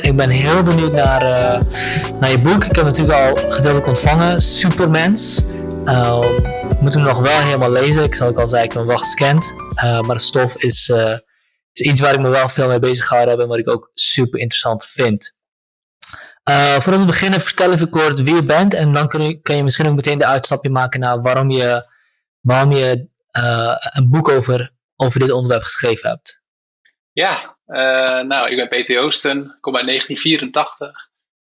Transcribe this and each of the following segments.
Ik ben heel benieuwd naar, uh, naar je boek. Ik heb natuurlijk al gedeeltelijk ontvangen, Supermens. Uh, moet hem nog wel helemaal lezen. Ik zal ook al zeggen, ik ben wel gescand. Uh, maar de stof is, is iets waar ik me wel veel mee bezig heb en wat ik ook super interessant vind. voordat we beginnen, vertel even kort wie je bent en dan kun je, je misschien ook meteen de uitstapje maken naar waarom je, waarom je een boek over, over dit onderwerp geschreven hebt. Ja, nou, ik ben Peter Joosten, kom uit 1984.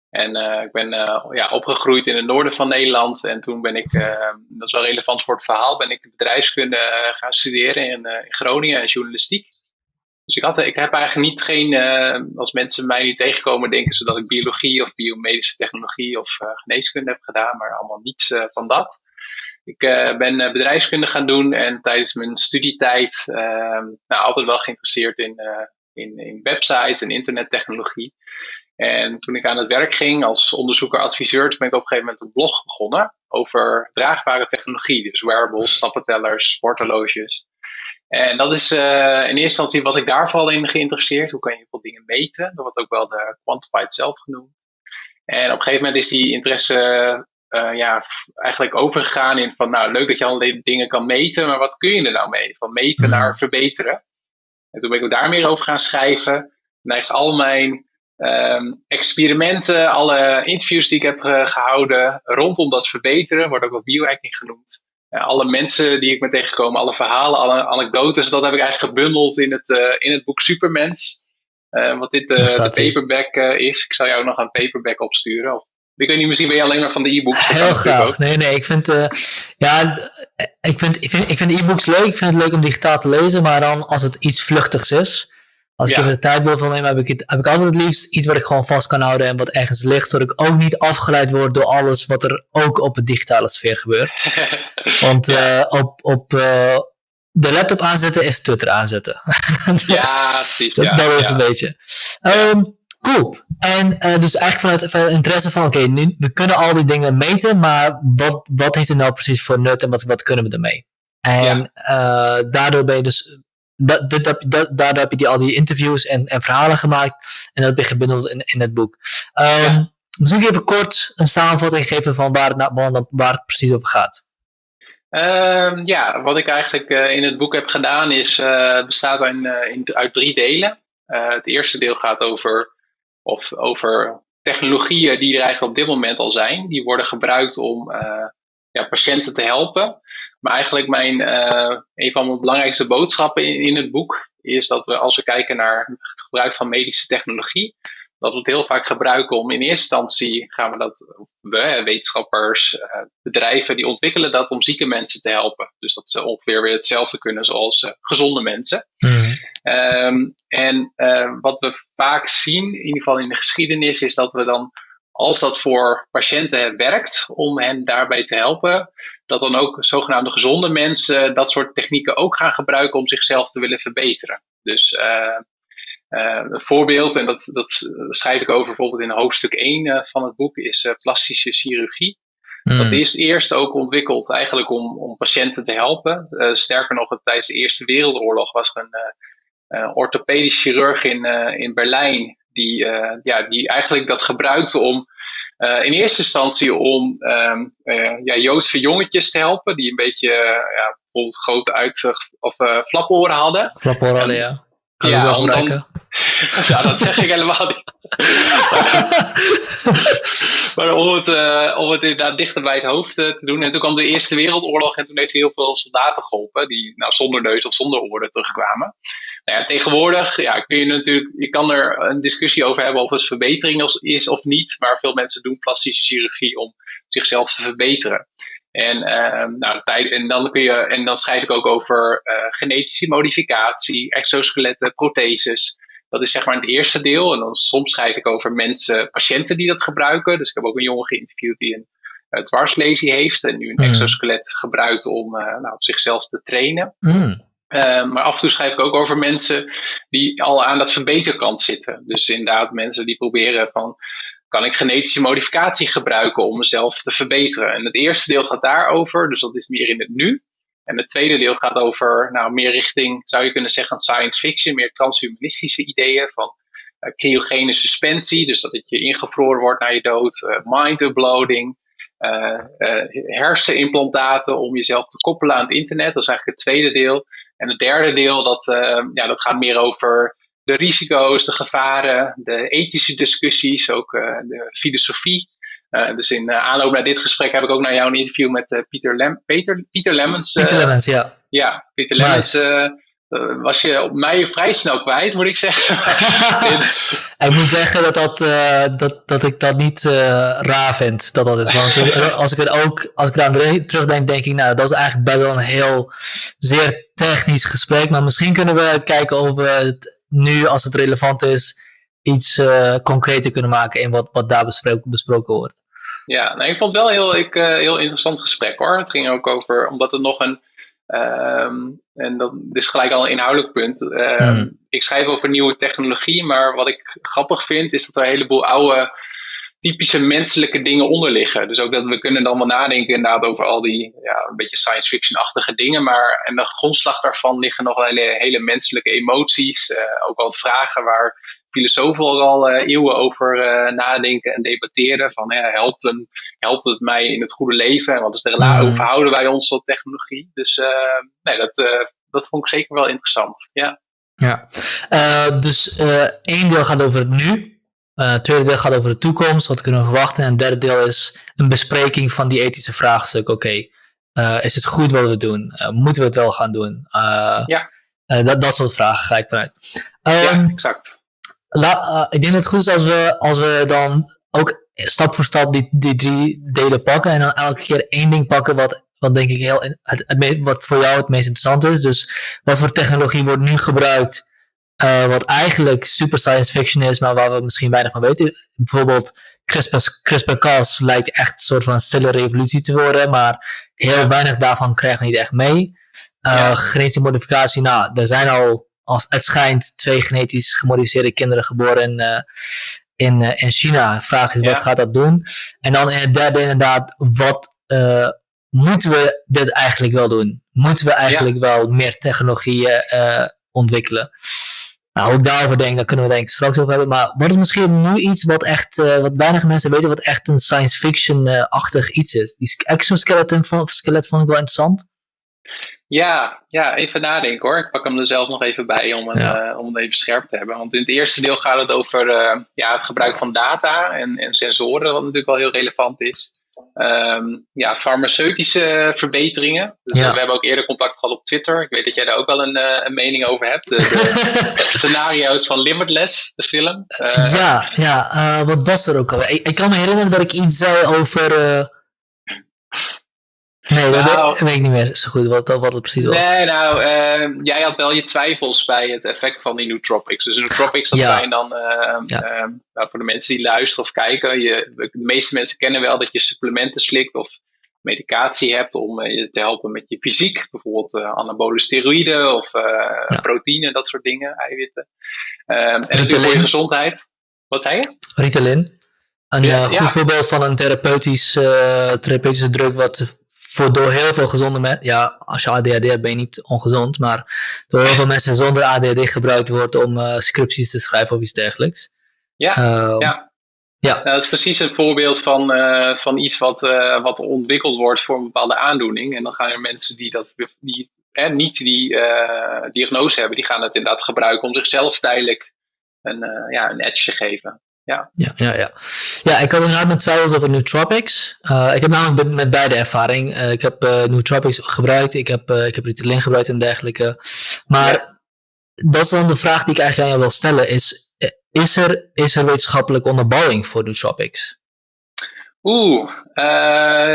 En uh, ik ben uh, ja, opgegroeid in het noorden van Nederland. En toen ben ik, dat is wel relevant voor het verhaal, ben ik bedrijfskunde gaan studeren in, in, Groningen en journalistiek. Dus ik, had, ik heb eigenlijk niet geen, als mensen mij nu tegenkomen, denken ze dat ik biologie of biomedische technologie of geneeskunde heb gedaan, maar allemaal niets van dat. Ik ben bedrijfskunde gaan doen en tijdens mijn studietijd nou, altijd wel geïnteresseerd in in, in websites en internettechnologie. En toen ik aan het werk ging als onderzoeker-adviseur, ben ik op een gegeven moment een blog begonnen over draagbare technologie. Dus wearables, stappentellers, sporthorloges. En dat is, uh, in eerste instantie was ik daar vooral in geïnteresseerd. Hoe kan je veel dingen meten? Dat wordt ook wel de quantified zelf genoemd. En op een gegeven moment is die interesse uh, ja, eigenlijk overgegaan in van, nou leuk dat je allerlei dingen kan meten, maar wat kun je er nou mee? Van meten naar verbeteren. En toen ben ik ook daar meer over gaan schrijven. En eigenlijk al mijn um, experimenten, alle interviews die ik heb uh, gehouden rondom dat verbeteren, wordt ook wel biohacking genoemd. Uh, alle mensen die ik ben tegengekomen, alle verhalen, alle anekdotes, dat heb ik eigenlijk gebundeld in het, uh, in het boek Supermens. wat dit de paperback is. Ik zal jou nog een paperback opsturen. Of ik weet niet, misschien ben je alleen maar van de e-books. Heel graag. Nee, nee, ik vind, uh, ja, ik vind, ik vind, ik vind e-books leuk. Ik vind het leuk om digitaal te lezen, maar dan als het iets vluchtigs is. Als ik even de tijd wil van nemen, heb ik, het, heb ik altijd het liefst iets wat ik gewoon vast kan houden en wat ergens ligt, zodat ik ook niet afgeleid word door alles wat er ook op de digitale sfeer gebeurt. Want uh, op, op uh, de laptop aanzetten is Twitter aanzetten. ja, precies. dat, dat is een beetje. Um, Cool. En uh, dus eigenlijk vanuit, vanuit interesse van, oké, nu we kunnen al die dingen meten, maar wat, wat heeft het nou precies voor nut en wat, wat kunnen we ermee? En ja. uh, daardoor ben je dus, dat, dit, dat, daardoor heb je die, al die interviews en, en verhalen gemaakt en dat heb je gebundeld in, in het boek. Um, ja. Misschien even kort een samenvatting geven van waar het, nou, waar het precies over gaat. Um, ja, wat ik eigenlijk uh, in het boek heb gedaan is, bestaat in, in, uit drie delen. het eerste deel gaat over of over technologieën die er eigenlijk op dit moment al zijn. Die worden gebruikt om uh, ja, patiënten te helpen. Maar eigenlijk mijn, uh, een van mijn belangrijkste boodschappen in, in, het boek is dat we als we kijken naar het gebruik van medische technologie, dat we het heel vaak gebruiken om in eerste instantie gaan we dat, we, wetenschappers, uh, bedrijven, die ontwikkelen dat om zieke mensen te helpen. Dus dat ze ongeveer weer hetzelfde kunnen zoals uh, gezonde mensen. Mm. Um, en uh, wat we vaak zien, in ieder geval in de geschiedenis, is dat we dan, als dat voor patiënten werkt, om hen daarbij te helpen, dat dan ook zogenaamde gezonde mensen dat soort technieken ook gaan gebruiken om zichzelf te willen verbeteren. Dus uh, een voorbeeld, en dat, dat schrijf ik over bijvoorbeeld in hoofdstuk 1 uh, van het boek, is uh, plastische chirurgie. Mm. Dat is eerst ook ontwikkeld eigenlijk om, om patiënten te helpen. sterker nog, tijdens de Eerste Wereldoorlog was er een orthopedisch chirurg in, in Berlijn die, ja, die eigenlijk dat gebruikte om in eerste instantie om um, ja, Joodse jongetjes te helpen, die een beetje ja, bijvoorbeeld grote uit- of flaporen hadden. Flaporen hadden, ja. Kan ja, wel dan, ja, dat zeg ik helemaal niet. maar om het, uh, om het inderdaad dichter bij het hoofd uh, te doen. En toen kwam de Eerste Wereldoorlog en toen heeft hij heel veel soldaten geholpen. Die nou, zonder neus of zonder oren terugkwamen. Nou ja, tegenwoordig ja, kun je natuurlijk, je kan er een discussie over hebben of het verbetering is of niet. Maar veel mensen doen plastische chirurgie om zichzelf te verbeteren. En, uh, nou, en, dan kun je, en dan schrijf ik ook over uh, genetische modificatie, exoskeletten, protheses. Dat is zeg maar het eerste deel. En dan soms schrijf ik over mensen, patiënten die dat gebruiken. Dus ik heb ook een jongen geïnterviewd die een uh, dwarslesie heeft en nu een mm. exoskelet gebruikt om uh, nou, zichzelf te trainen. Mm. Uh, maar af en toe schrijf ik ook over mensen die al aan dat verbeterkant zitten. Dus inderdaad mensen die proberen van kan ik genetische modificatie gebruiken om mezelf te verbeteren. En het eerste deel gaat daarover, dus dat is meer in het nu. En het tweede deel gaat over, nou, meer richting, zou je kunnen zeggen, science fiction, meer transhumanistische ideeën van cryogene suspensie, dus dat je ingevroren wordt na je dood, mind uploading, hersenimplantaten om jezelf te koppelen aan het internet. Dat is eigenlijk het tweede deel. En het derde deel, dat, ja, dat gaat meer over de risico's, de gevaren, de ethische discussies, ook de filosofie. Uh, dus in uh, aanloop naar dit gesprek heb ik ook naar jou een interview met uh, Pieter, Lem Peter, Pieter Lemmens. Pieter Lemmens, ja. Ja, Pieter Lemmens was je op mij vrij snel kwijt, moet ik zeggen. ik moet zeggen dat, dat, dat, dat ik dat niet raar vind, dat dat is. Want als ik het ook, als ik eraan terugdenk, denk ik, nou, dat is eigenlijk best wel een heel zeer technisch gesprek. Maar misschien kunnen we kijken of we het nu, als het relevant is, iets uh, concreter kunnen maken in wat, wat daar besproken, besproken wordt. Ja, nou, ik vond het wel heel, ik, uh, heel interessant gesprek hoor. Het ging ook over, omdat het nog een, um, en dat is gelijk al een inhoudelijk punt. Um, mm. Ik schrijf over nieuwe technologie, maar wat ik grappig vind is dat er een heleboel oude typische menselijke dingen onder liggen. Dus ook dat we kunnen dan wel nadenken inderdaad over al die ja, een beetje science fiction-achtige dingen. Maar en de grondslag daarvan liggen nog hele, hele menselijke emoties. Uh, ook al vragen waar filosofen al uh, eeuwen over uh, nadenken en debatteren. Van helpt, een, helpt het mij in het goede leven? En wat is de relatie? Hoe verhouden wij ons tot technologie? Dus nee, dat, dat vond ik zeker wel interessant. Ja. Ja, dus één deel gaat over het nu. Uh, het tweede deel gaat over de toekomst, wat kunnen we verwachten. En het derde deel is een bespreking van die ethische vraagstuk. Oké, uh, is het goed wat we doen? Uh, moeten we het wel gaan doen? ja. dat, dat soort vragen ga ik vanuit. Um, ja, ehm, exact. La, ik denk dat het goed is als we, als we dan ook stap voor stap die, die drie delen pakken. En dan elke keer één ding pakken wat, wat denk ik heel, het, het, wat voor jou het meest interessant is. Dus wat voor technologie wordt nu gebruikt uh, wat eigenlijk super science fiction is, maar waar we misschien weinig van weten. Bijvoorbeeld CRISPR-Cas lijkt echt een soort van stille revolutie te worden, maar heel weinig daarvan krijgen we niet echt mee. Uh, ja. Genetische modificatie, nou, er zijn al, als het schijnt, twee genetisch gemodificeerde kinderen geboren in, uh, in, in China. Vraag is, ja. wat gaat dat doen? En dan in het derde inderdaad, wat moeten we dit eigenlijk wel doen? Moeten we eigenlijk wel meer technologieën ontwikkelen? Nou, ik daarover denk, daar kunnen we denk ik straks over hebben. Maar wat is misschien nu iets wat echt, uh, wat weinig mensen weten, wat echt een science fiction-achtig iets is? Die exoskeleton skelet vond ik wel interessant. Ja, ja, even nadenken hoor. Ik pak hem er zelf nog even bij om, ja. uh, om het even scherp te hebben. Want in het eerste deel gaat het over uh, ja, het gebruik van data en, en sensoren, wat natuurlijk wel heel relevant is. Um, ja, farmaceutische verbeteringen. Dus ja. we hebben ook eerder contact gehad op Twitter. Ik weet dat jij daar ook wel een, uh, een mening over hebt. De, de scenario's van Limitless, de film. ja, ja wat was er ook al? Ik, ik, kan me herinneren dat ik iets zei over Nee, dat nou, weet, ik niet meer zo goed wat, wat het precies was. Nee, nou, uh, jij had wel je twijfels bij het effect van die nootropics. Dus nootropics, dat zijn dan, uh, ja. uh, nou, voor de mensen die luisteren of kijken, je, de meeste mensen kennen wel dat je supplementen slikt of medicatie hebt om je te helpen met je fysiek. Bijvoorbeeld anabole steroïden of ja. proteïne, dat soort dingen, eiwitten. Ehm, en natuurlijk voor je gezondheid. Wat zei je? Ritalin. Een ja, goed voorbeeld van een therapeutisch, therapeutische druk wat voor door heel veel gezonde mensen, ja, als je ADHD hebt ben je niet ongezond, maar door heel veel mensen zonder ADHD gebruikt wordt om uh, scripties te schrijven of iets dergelijks. Ja, uh, ja. Ja. dat is precies een voorbeeld van, uh, van iets wat, uh, wat ontwikkeld wordt voor een bepaalde aandoening. En dan gaan er mensen die, dat, die hè, niet die diagnose hebben, die gaan het inderdaad gebruiken om zichzelf tijdelijk een, ja, een edge te geven. Ja. Ja, ja, ja. ja, ik had inderdaad met twijfels over nootropics. Uh, ik heb namelijk met beide ervaring. Uh, ik heb uh, nootropics gebruikt, ik heb, ik heb Ritalin gebruikt en dergelijke. Maar ja. dat is dan de vraag die ik eigenlijk aan jou wil stellen. Is, is, er, is er wetenschappelijke onderbouwing voor nootropics? Oeh,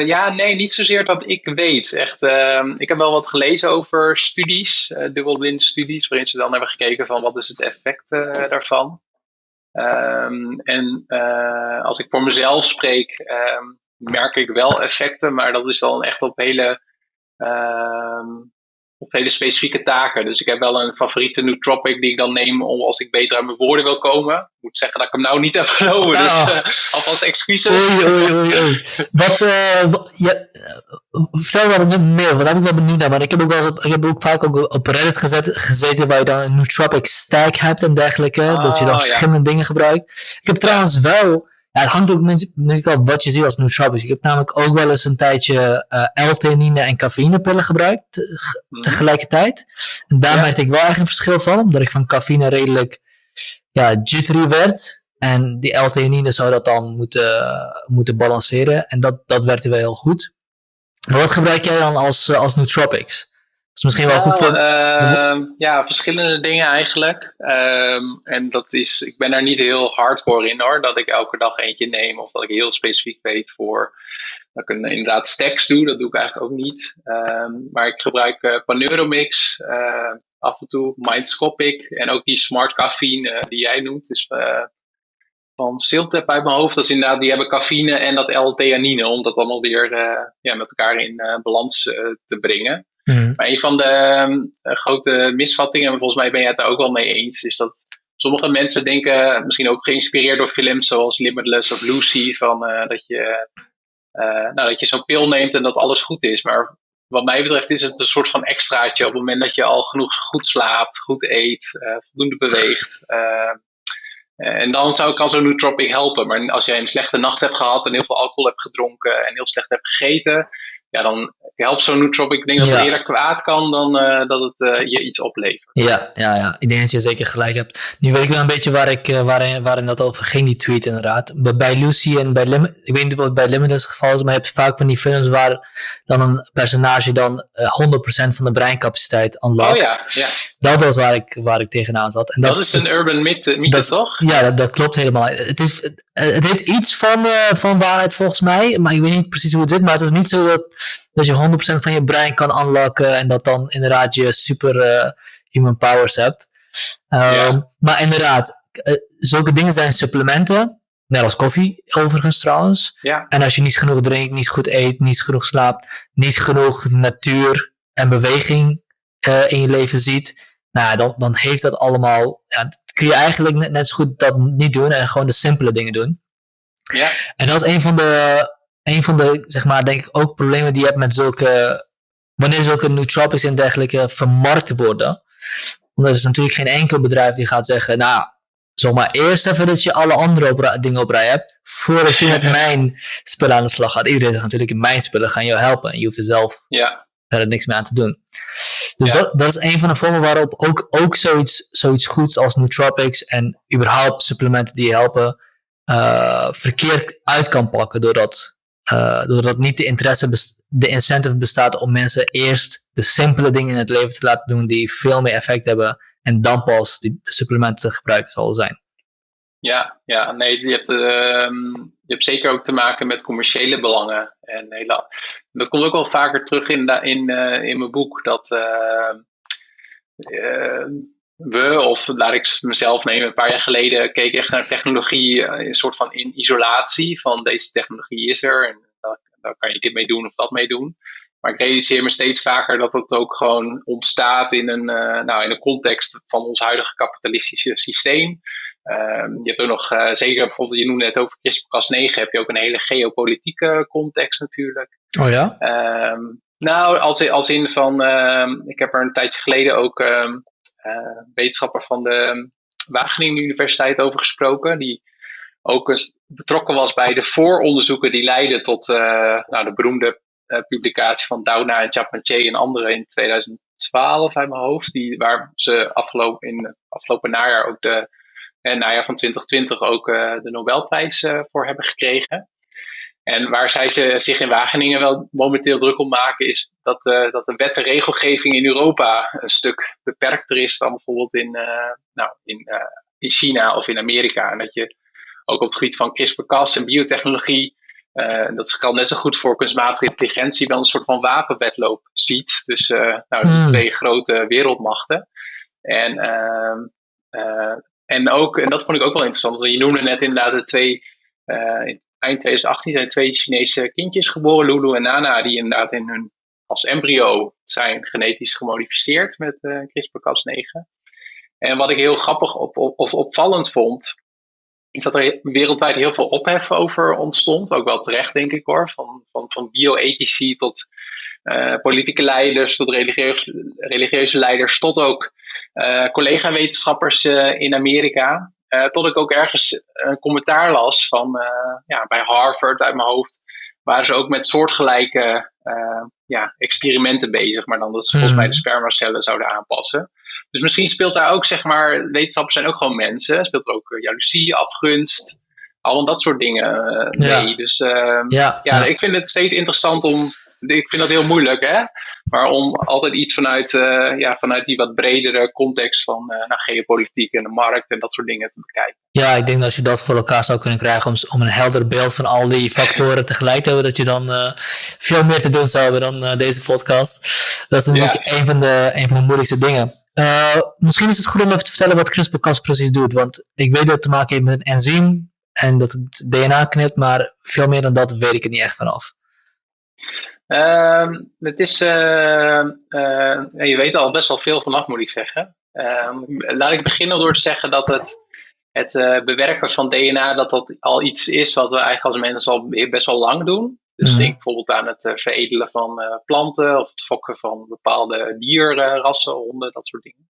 ja, nee, niet zozeer dat ik weet. Echt, ehm, ik heb wel wat gelezen over studies, dubbelblind studies, waarin ze dan hebben gekeken van wat is het effect daarvan. Um, en uh, als ik voor mezelf spreek, um, merk ik wel effecten, maar dat is dan echt op hele, um, op hele specifieke taken. Dus ik heb wel een favoriete nootropic die ik dan neem om als ik beter aan mijn woorden wil komen. Ik moet zeggen dat ik hem nou niet heb genomen, dus uh, alvast excuses. Oei, oei, oei, oei. Wat, uh, ja, vertel wat meer, wat heb ik wel benieuwd naar. Maar ik heb ook, wel eens op, ik heb ook vaak ook op Reddit gezet, gezeten waar je dan een nootropic stack hebt en dergelijke. dat je dan Oh, ja. verschillende dingen gebruikt. Ik heb trouwens wel, ja, het hangt ook natuurlijk al wat je ziet als nootropics. Ik heb namelijk ook wel eens een tijdje eh L-theanine en cafeïnepillen gebruikt te- Mhm. tegelijkertijd. En daar Ja. merkte ik wel echt een verschil van, omdat ik van cafeïne redelijk ja, jittery werd. En die L-theanine zou dat dan moeten, moeten balanceren. En dat, dat werkte wel heel goed. Maar wat gebruik jij dan als, eh, als nootropics? Dat is misschien wel goed voor... ehm, ja, verschillende dingen eigenlijk. Ehm, en dat is, ik ben daar niet heel hardcore in hoor, dat ik elke dag eentje neem of dat ik heel specifiek weet voor dat ik een, inderdaad stacks doe. Dat doe ik eigenlijk ook niet. Ehm, maar ik gebruik eh Paneuromix eh, af en toe, Mindscopic en ook die Smart Caffeine die jij noemt. Dus van Siltep uit mijn hoofd. Dat is inderdaad, die hebben cafeïne en dat L-theanine, om dat allemaal weer eh, ja, met elkaar in eh, balans eh, te brengen. Mhm. Maar een van de ehm, eh, grote misvattingen, en volgens mij ben jij het daar ook wel mee eens, is dat sommige mensen denken, misschien ook geïnspireerd door films zoals Limitless of Lucy, van, dat je, nou, dat je zo'n pil neemt en dat alles goed is. Maar wat mij betreft is het een soort van extraatje op het moment dat je al genoeg goed slaapt, goed eet, voldoende beweegt. Eh, en dan zou ik al zo'n nootropic helpen. Maar als jij een slechte nacht hebt gehad en heel veel alcohol hebt gedronken en heel slecht hebt gegeten, ja, dan helpt zo'n nootropic. Ik denk dat het Ja. eerder kwaad kan dan eh, dat het eh, je iets oplevert. Ja, ja, ja, ik denk dat je zeker gelijk hebt. Nu weet ik wel een beetje waar ik, eh, waarin, waarin dat over ging, die tweet inderdaad. Bij, Lucy en bij Lim ik weet niet wat bij Limitless het geval is, maar je hebt vaak van die films waar dan een personage dan eh, 100% van de breincapaciteit unlockt. Oh ja, ja. Dat was waar ik, waar ik tegenaan zat. En dat is een urban mythe, mythe dat- toch? Ja, dat, dat klopt helemaal. Het, is, het heeft iets van, eh, van waarheid volgens mij, maar ik weet niet precies hoe het zit. Maar het is niet zo dat, dat je 100% van je brein kan unlocken en dat dan inderdaad je super eh, human powers hebt. Ehm, Ja. Maar inderdaad, eh, zulke dingen zijn supplementen. Net als koffie, overigens trouwens. Ja, En als je niet genoeg drinkt, niet goed eet, niet genoeg slaapt, niet genoeg natuur en beweging eh, in je leven ziet, nou, dan, dan heeft dat allemaal. Ja, kun je eigenlijk net, net zo goed dat niet doen en gewoon de simpele dingen doen. ja, En dat is een van de, een van de zeg maar, denk ik ook problemen die je hebt met zulke. Wanneer zulke nootropics en dergelijke vermarkt worden. Want er is natuurlijk geen enkel bedrijf die gaat zeggen, nou, zomaar eerst even dat je alle andere dingen op rij hebt, voordat je met mijn spullen aan de slag gaat. Iedereen zegt natuurlijk, mijn spullen gaan jou helpen. En je hoeft er zelf ja, verder niks meer aan te doen. Dus Ja. dat, dat is een van de vormen waarop ook, ook zoiets, zoiets goeds als nootropics en überhaupt supplementen die je helpen, eh, verkeerd uit kan pakken. Doordat, eh, doordat niet de interesse, de incentive bestaat om mensen eerst de simpele dingen in het leven te laten doen die veel meer effect hebben. En dan pas die de supplementen te gebruiken zal zijn. Ja, ja. Nee, je hebt, ehm, je hebt zeker ook te maken met commerciële belangen. En hele, dat komt ook wel vaker terug in, in, eh, in mijn boek. Dat eh, eh, we, of laat ik mezelf nemen, een paar jaar geleden keek echt naar technologie, eh, een soort van in isolatie. Van deze technologie is er en daar, daar kan je dit mee doen of dat mee doen. Maar ik realiseer me steeds vaker dat het ook gewoon ontstaat in een, eh, nou, in een context van ons huidige kapitalistische systeem. Ehm, je hebt ook nog, eh, zeker bijvoorbeeld, je noemde het over CRISPR-Cas9, heb je ook een hele geopolitieke context natuurlijk. Oh ja? Ehm, nou, als, in- als in van, ehm, ik heb er een tijdje geleden ook eh, wetenschapper van de Wageningen Universiteit over gesproken, die ook betrokken was bij de vooronderzoeken die leidden tot eh, nou, de beroemde publicatie van Doudna en Chapman-Che en anderen in 2012 uit mijn hoofd, die, waar ze afgelopen, in afgelopen najaar ook de en najaar van 2020 ook eh, de Nobelprijs eh, voor hebben gekregen. En waar zij ze, zich in Wageningen wel momenteel druk om maken, is dat, eh, dat de wet en regelgeving in Europa een stuk beperkter is dan bijvoorbeeld in, eh, nou, in, eh, in China of in Amerika. En dat je ook op het gebied van CRISPR-Cas en biotechnologie, eh, dat geldt net zo goed voor kunstmatige intelligentie, wel een soort van wapenwetloop ziet. Dus eh, nou, die Hmm. twee grote wereldmachten. En, ehm, eh, en, ook, en dat vond ik ook wel interessant, want je noemde net inderdaad de twee, eh, in eind 2018 zijn twee Chinese kindjes geboren, Lulu en Nana, die inderdaad in hun, als embryo zijn genetisch gemodificeerd met eh CRISPR-Cas9. En wat ik heel grappig of, of, opvallend vond, iets dat er wereldwijd heel veel ophef over ontstond. Ook wel terecht, denk ik hoor. Van, van, van bioethici tot uh, politieke leiders, tot religieuze, religieuze leiders, tot ook uh, collega-wetenschappers uh, in Amerika. tot ik ook ergens een commentaar las van ja, bij Harvard uit mijn hoofd. Waren ze ook met soortgelijke ja, experimenten bezig, maar dan dat ze volgens mij de spermacellen zouden aanpassen. Dus misschien speelt daar ook, zeg maar, wetenschappers zijn ook gewoon mensen. Speelt er ook jaloezie, afgunst, al dat soort dingen mee. Dus uh, ja, ja, ik vind het steeds interessant om ik vind dat heel moeilijk, hè? Maar om altijd iets vanuit, uh, ja, vanuit die wat bredere context van uh, nou, geopolitiek en de markt en dat soort dingen te bekijken. Ja, ik denk dat als je dat voor elkaar zou kunnen krijgen om, om een helder beeld van al die factoren tegelijk te hebben, dat je dan uh, veel meer te doen zou hebben dan deze podcast. Dat is natuurlijk ja. een, van de, een van de moeilijkste dingen. misschien is het goed om even te vertellen wat CRISPR-Cas precies doet, want ik weet dat het te maken heeft met een enzym en dat het DNA knipt, maar veel meer dan dat weet ik er niet echt vanaf. Uh, het is, uh, uh, je weet al best wel veel vanaf, moet ik zeggen. Laat ik beginnen door te zeggen dat het, het uh, bewerken van DNA, dat dat al iets is wat we eigenlijk als mensen al best wel lang doen. Dus mm. denk bijvoorbeeld aan het uh, veredelen van planten of het fokken van bepaalde dierrassen, honden, dat soort dingen.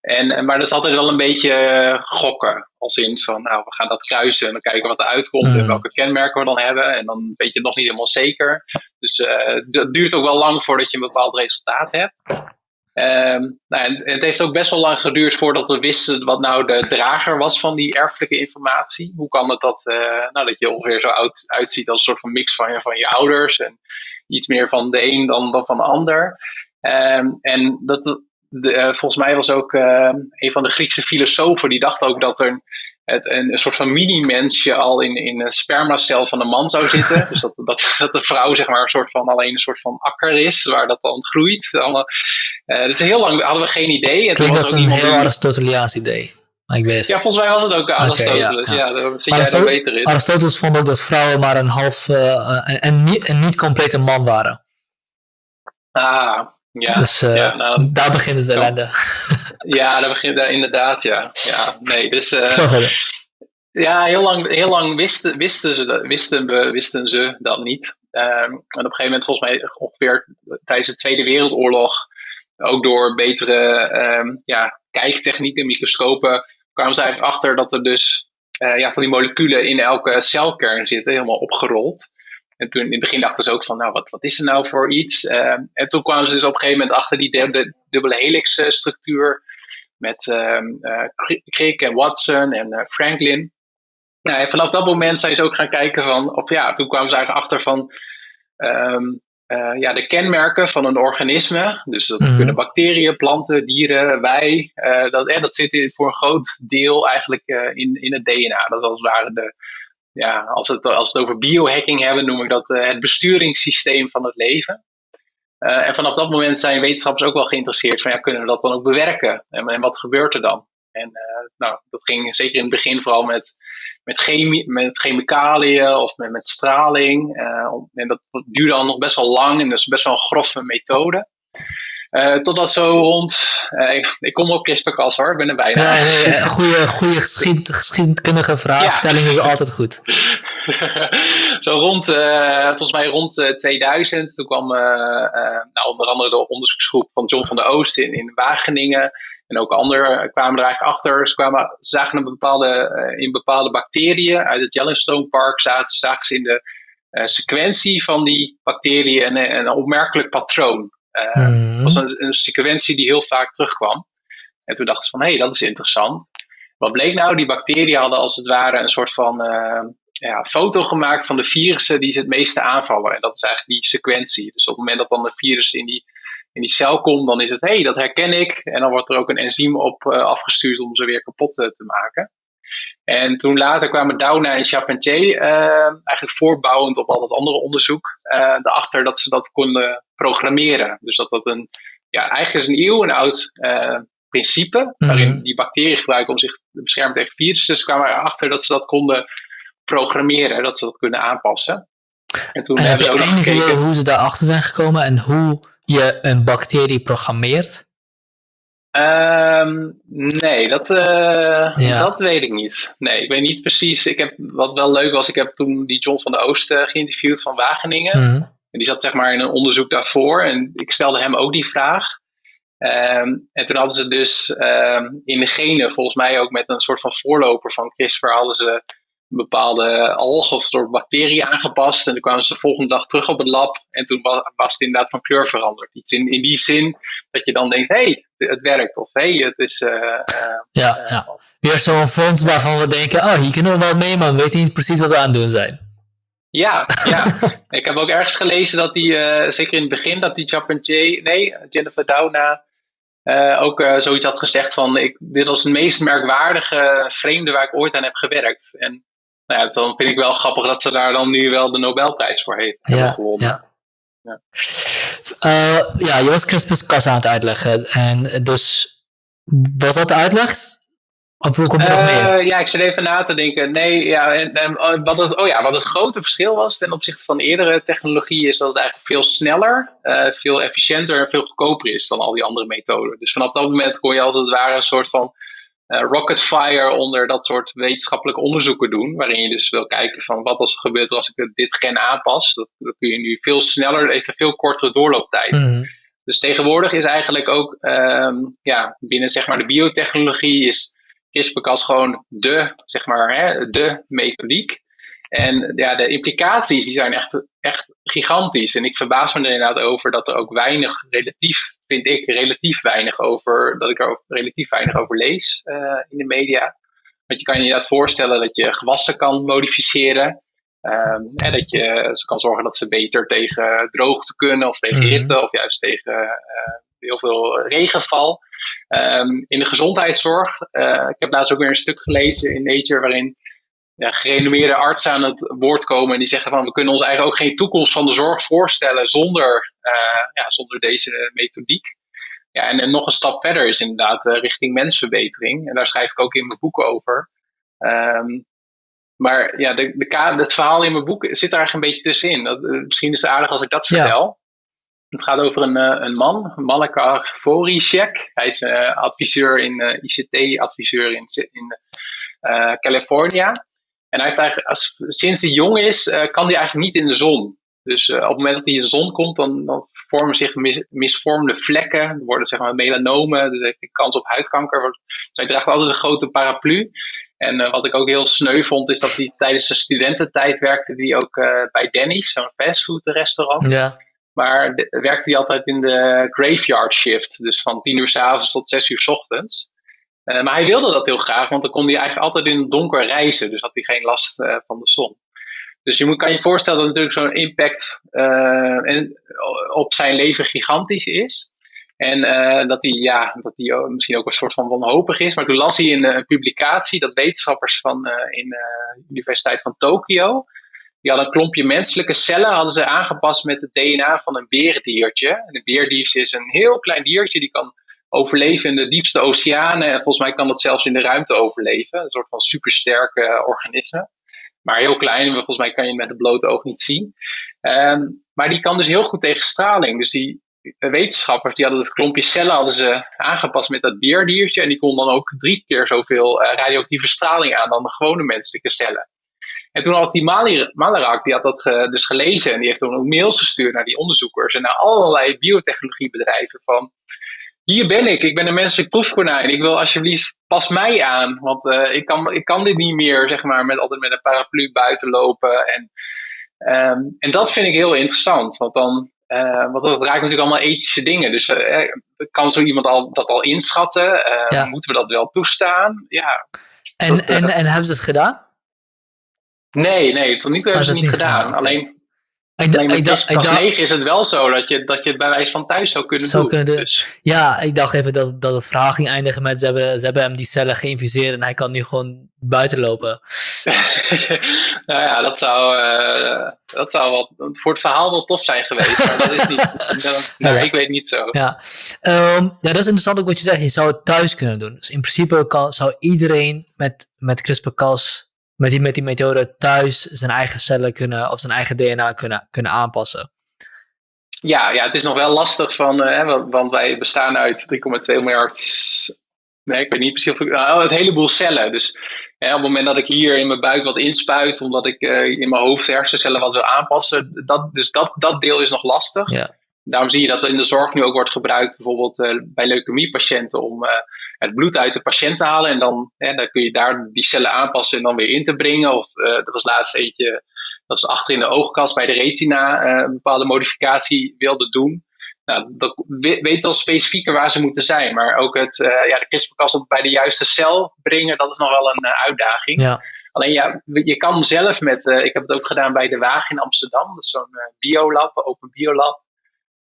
En, maar dat is altijd wel een beetje gokken. Als in van, nou, we gaan dat kruisen en dan kijken wat er uitkomt en mm. welke kenmerken we dan hebben. En dan weet je het nog niet helemaal zeker. Dus uh, dat duurt ook wel lang voordat je een bepaald resultaat hebt. Um, nou, het heeft ook best wel lang geduurd voordat we wisten wat nou de drager was van die erfelijke informatie. Hoe kan het dat, uh, nou, dat je ongeveer zo oud uitziet als een soort van mix van je, van je ouders en iets meer van de een dan, dan van de ander. Um, en dat, de, uh, volgens mij was ook uh, een van de Griekse filosofen die dacht ook dat er het, een, een soort van mini-mensje al in, in een spermacel van een man zou zitten. dus dat, dat, dat de vrouw zeg maar een soort van alleen een soort van akker is, waar dat dan groeit. Allemaal, uh, dus heel lang hadden we geen idee. En Klinkt als een heel Aristoteliaans idee. Ik weet. Ja, volgens mij was het ook Aristoteles. Okay, ja, ja. ja, daar zit jij er beter in. Aristoteles vond ook dat vrouwen maar een half uh, en, niet, een niet complete man waren. Ah, ja, dus uh, ja, nou, daar begint het ellende. Ja, daar begint daar inderdaad, ja. ja nee, dus, uh, ja, heel lang, heel lang wisten, wisten, ze, wisten, we, wisten ze dat niet. Um, en op een gegeven moment, volgens mij ongeveer tijdens de Tweede Wereldoorlog, ook door betere um, ja, kijktechnieken, microscopen, kwamen ze eigenlijk achter dat er dus uh, ja, van die moleculen in elke celkern zitten, helemaal opgerold. En toen in het begin dachten ze ook van, nou, wat, wat is er nou voor iets? Uh, en toen kwamen ze dus op een gegeven moment achter die de, dubbele helix uh, structuur met uh, Crick en Watson en eh, Franklin. Nou, en vanaf dat moment zijn ze ook gaan kijken van, of ja, toen kwamen ze eigenlijk achter van um, ja, de kenmerken van een organisme. Dus dat mhm. kunnen bacteriën, planten, dieren, wij. dat, dat zit in, voor een groot deel eigenlijk in, in het DNA. Dat is als het ware de, ja, als, het, als we het over biohacking hebben, noem ik dat uh, het besturingssysteem van het leven. Uh, en vanaf dat moment zijn wetenschappers ook wel geïnteresseerd van ja, kunnen we dat dan ook bewerken? En, en wat gebeurt er dan? En uh, nou, dat ging zeker in het begin vooral met, met, chemie, met chemicaliën of met, met straling. en dat duurde al nog best wel lang en dus best wel een grove methode. Uh, totdat zo rond. Uh, ik, ik, kom op CRISPR-Cas hoor, ik ben er bijna. Ja, nee, eh, goede, goede geschied, geschiedkundige vraagstelling ja. is altijd goed. zo rond, uh, volgens mij rond 2000, toen kwam nou, onder andere de onderzoeksgroep van John van der Oost in, in Wageningen. En ook anderen kwamen er eigenlijk achter. Ze, kwamen, ze zagen een bepaalde, in bepaalde bacteriën uit het Yellowstone Park, zagen, zagen ze in de sequentie van die bacteriën een, een opmerkelijk patroon. Uh. Was een, een, sequentie die heel vaak terugkwam. En toen dachten ze van, hé, hey, dat is interessant. Wat bleek nou? Die bacteriën hadden als het ware een soort van uh, ja, foto gemaakt van de virussen die ze het meeste aanvallen. En dat is eigenlijk die sequentie. Dus op het moment dat dan een virus in die, in die cel komt, dan is het, hé, hey, dat herken ik. En dan wordt er ook een enzym op uh, afgestuurd om ze weer kapot te maken. En toen later kwamen Doudna en Charpentier, uh, eigenlijk voortbouwend op al dat andere onderzoek, uh, erachter dat ze dat konden programmeren. Dus dat dat een, ja, eigenlijk is een eeuwenoud uh, principe, waarin mhm. die bacteriën gebruiken om zich te beschermen tegen virussen. Dus kwamen erachter dat ze dat konden programmeren, dat ze dat kunnen aanpassen. En toen en hebben we ook nog gekeken hoe ze daarachter zijn gekomen en hoe je een bacterie programmeert? Um, nee, dat, uh, dat weet ik niet. Nee, ik weet niet precies. Ik heb, wat wel leuk was, ik heb toen die John van de Oosten geïnterviewd van Wageningen. Mm -hmm. En die zat zeg maar in een onderzoek daarvoor. En ik stelde hem ook die vraag. Um, en toen hadden ze dus um, in de genen, volgens mij ook met een soort van voorloper van CRISPR, hadden ze bepaalde algen of soort bacteriën aangepast. En toen kwamen ze de volgende dag terug op het lab. En toen was, was het inderdaad van kleur veranderd. Iets in, in die zin dat je dan denkt, hé, hey, het werkt. Of hé, hey, het is... Uh, ja, uh, ja. Weer zo'n fonds waarvan we denken, oh, hier kunnen we wel mee, maar we weten niet precies wat we aan het doen zijn. Ja, ja. ik heb ook ergens gelezen dat die, zeker in het begin, dat die Charpentier, nee, Jennifer Doudna, uh, ook uh, zoiets had gezegd van ik, dit was het meest merkwaardige vreemde waar ik ooit aan heb gewerkt. En nou ja, dan vind ik wel grappig dat ze daar dan nu wel de Nobelprijs voor heeft ja, gewonnen. Ja. Ja. Uh, ja, je was CRISPR-Cas aan het uitleggen. En dus was dat de uitleg? Of hoe komt er nog meer? Ja, ik zit even na te denken. Nee, ja, en, en, wat, het, oh ja, wat het grote verschil was ten opzichte van eerdere technologieën, is dat het eigenlijk veel sneller, uh, veel efficiënter en veel goedkoper is dan al die andere methoden. Dus vanaf dat moment kon je als het ware een soort van rocket fire onder dat soort wetenschappelijke onderzoeken doen. Waarin je dus wil kijken van wat als er gebeurt als ik dit gen aanpas. Dat, dat kun je nu veel sneller, heeft een veel kortere doorlooptijd. Mm. Dus tegenwoordig is eigenlijk ook um, ja, binnen zeg maar de biotechnologie is CRISPR-Cas gewoon de, zeg maar, hè, de methodiek. En ja, de implicaties die zijn echt, echt gigantisch. En ik verbaas me er inderdaad over dat er ook weinig, relatief, vind ik, relatief weinig over, dat ik er relatief weinig over lees uh, in de media. Want je kan je inderdaad voorstellen dat je gewassen kan modificeren. Um, en dat je ze kan zorgen dat ze beter tegen droogte kunnen, of tegen mhm. hitte, of juist tegen uh, heel veel regenval. Um, in de gezondheidszorg. Uh, ik heb laatst ook weer een stuk gelezen in Nature waarin ja, gerenommeerde artsen aan het woord komen en die zeggen van we kunnen ons eigenlijk ook geen toekomst van de zorg voorstellen zonder, uh, ja, zonder deze methodiek. Ja, en, en, nog een stap verder is inderdaad uh, richting mensverbetering. En daar schrijf ik ook in mijn boek over. Um, maar ja, de, de, het verhaal in mijn boek zit daar een beetje tussenin. Dat, misschien is het aardig als ik dat vertel. Het gaat over een, eh, een man, Malakar Voricek. Hij is adviseur in uh, ICT-adviseur in, in California. En hij heeft eigenlijk, als, sinds hij jong is, kan hij eigenlijk niet in de zon. Dus op het moment dat hij in de zon komt, dan, dan vormen zich mis, misvormde vlekken. Er worden zeg maar melanomen, dus heeft hij kans op huidkanker. Dus hij draagt altijd een grote paraplu. En wat ik ook heel sneu vond, is dat hij tijdens zijn studententijd werkte die ook bij Denny's, zo'n fastfood restaurant. Ja. Maar werkte hij altijd in de graveyard shift. Dus van 10 uur s avonds tot 6 uur s ochtends. Uh, maar hij wilde dat heel graag, want dan kon hij eigenlijk altijd in het donker reizen. Dus had hij geen last uh, van de zon. Dus je moet, kan je voorstellen dat natuurlijk zo'n impact uh, op zijn leven gigantisch is. En dat hij, ja, dat hij misschien ook een soort van wanhopig is. Maar toen las hij in een publicatie dat wetenschappers van in de Universiteit van Tokio die hadden een klompje menselijke cellen hadden ze aangepast met het DNA van een beerdiertje. En een beerdiertje is een heel klein diertje die kan overleven in de diepste oceanen. En volgens mij kan dat zelfs in de ruimte overleven. Een soort van supersterke uh, organisme. Maar heel klein, volgens mij kan je met het blote oog niet zien. Um, maar die kan dus heel goed tegen straling. Dus die wetenschappers die hadden het klompje cellen hadden ze aangepast met dat beerdiertje. En die kon dan ook drie keer zoveel uh, radioactieve straling aan dan de gewone menselijke cellen. En toen had die Malarak, die had dat dus gelezen en die heeft toen ook mails gestuurd naar die onderzoekers en naar allerlei biotechnologiebedrijven van hier ben ik, ik ben een menselijk proefkonijn. Ik wil alsjeblieft, pas mij aan. Want uh, ik, kan, ik kan dit niet meer, zeg maar, met, altijd met een paraplu buiten lopen. En, um, en dat vind ik heel interessant. Want dan, uh, want dat raakt natuurlijk allemaal ethische dingen. Dus uh, kan zo iemand al, dat al inschatten? Ja. Moeten we dat wel toestaan? Ja. En, dat, en, en hebben ze het gedaan? Nee, nee, tot nu toe hebben ze het niet gedaan. gedaan. Alleen, ik alleen met ik pas 9 is het wel zo dat je, dat je het bij wijze van thuis zou kunnen zou doen. Kunnen dus. Ja, ik dacht even dat, dat het verhaal ging eindigen met ze hebben, ze hebben hem die cellen geïnfuseerd en hij kan nu gewoon buiten lopen. nou ja, dat zou, uh, dat zou wat, voor het verhaal wel tof zijn geweest, maar dat is niet. Dat, nou, ja. Ik weet niet zo. Ja. Um, ja, dat is interessant ook wat je zegt. Je zou het thuis kunnen doen. Dus in principe kan, zou iedereen met, met CRISPR-Cas met die, met die methode thuis zijn eigen cellen kunnen of zijn eigen DNA kunnen, kunnen aanpassen. Ja, ja, het is nog wel lastig van, uh, want wij bestaan uit 3,2 miljard nee, ik weet niet precies of ik, nou, het heleboel cellen. Dus op het moment dat ik hier in mijn buik wat inspuit, omdat ik in mijn hoofd hersencellen wat wil aanpassen, dat, dus dat, dat deel is nog lastig. Ja. Daarom zie je dat er in de zorg nu ook wordt gebruikt, bijvoorbeeld bij leukemiepatiënten, om het bloed uit de patiënt te halen. En dan, dan kun je daar die cellen aanpassen en dan weer in te brengen. Of er was laatst eentje dat ze achter in de oogkast bij de retina uh, een bepaalde modificatie wilden doen. Nou, dat weet al specifieker waar ze moeten zijn. Maar ook het, uh, ja, de CRISPR-Cas bij de juiste cel brengen, dat is nog wel een uh, uitdaging. Ja. Alleen ja, je kan zelf met, ik heb het ook gedaan bij de Waag in Amsterdam. Dat is zo'n biolab, open biolab.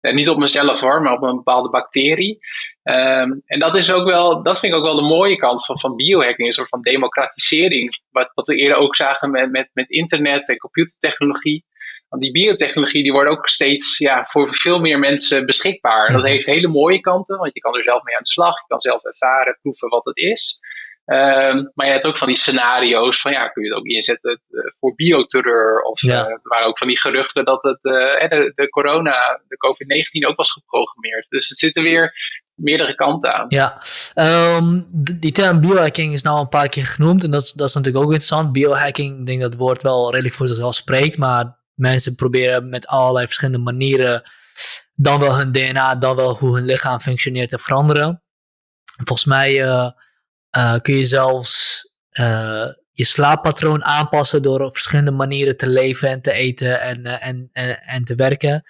Uh, niet op mezelf hoor, maar op een bepaalde bacterie. Um, en dat is ook wel, dat vind ik ook wel de mooie kant van, van biohacking, een soort van democratisering. Wat, wat we eerder ook zagen met, met, met internet en computertechnologie. Want die biotechnologie die wordt ook steeds ja, voor veel meer mensen beschikbaar. Dat heeft hele mooie kanten, want je kan er zelf mee aan de slag. Je kan zelf ervaren, proeven wat het is. Um, maar je hebt ook van die scenario's van ja, kun je het ook inzetten uh, voor bioterreur. Of Ja. uh, er waren ook van die geruchten dat het, uh, de, de corona, de COVID-19 ook was geprogrammeerd. Dus het zitten weer meerdere kanten aan. Ja, um, die term biohacking is nou een paar keer genoemd en dat is, dat is natuurlijk ook interessant. Biohacking, ik denk dat het woord wel redelijk voor zichzelf spreekt, maar mensen proberen met allerlei verschillende manieren dan wel hun DNA, dan wel hoe hun lichaam functioneert te veranderen. Volgens mij uh, uh, kun je zelfs uh, je slaappatroon aanpassen door op verschillende manieren te leven en te eten en, en, en, en te werken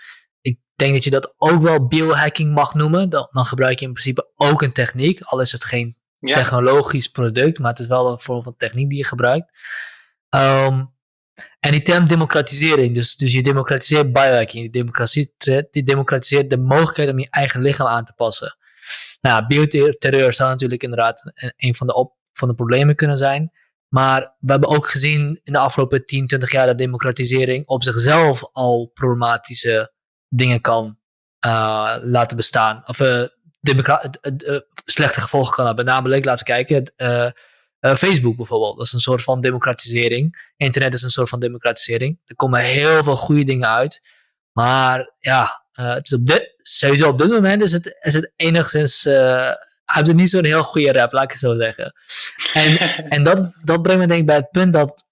denk dat je dat ook wel biohacking mag noemen. Dan, dan, gebruik je in principe ook een techniek. Al is het geen ja. technologisch product, maar het is wel een vorm van techniek die je gebruikt. Um, en die term democratisering, dus, dus je democratiseert biohacking. Je democratiseert, je democratiseert de mogelijkheid om je eigen lichaam aan te passen. Nou, bioterreur zou natuurlijk inderdaad een, van, de op, van de problemen kunnen zijn. Maar we hebben ook gezien in de afgelopen 10, 20 jaar dat democratisering op zichzelf al problematische dingen kan uh, laten bestaan. Of uh, uh, slechte gevolgen kan hebben. Namelijk, laten we kijken, Facebook bijvoorbeeld. Dat is een soort van democratisering. Internet is een soort van democratisering. Er komen heel veel goede dingen uit. Maar ja, het is op dit, sowieso op dit moment is het, is het enigszins... heeft het niet zo'n heel goede rap, laat ik het zo zeggen. En, en dat, dat brengt me denk ik bij het punt dat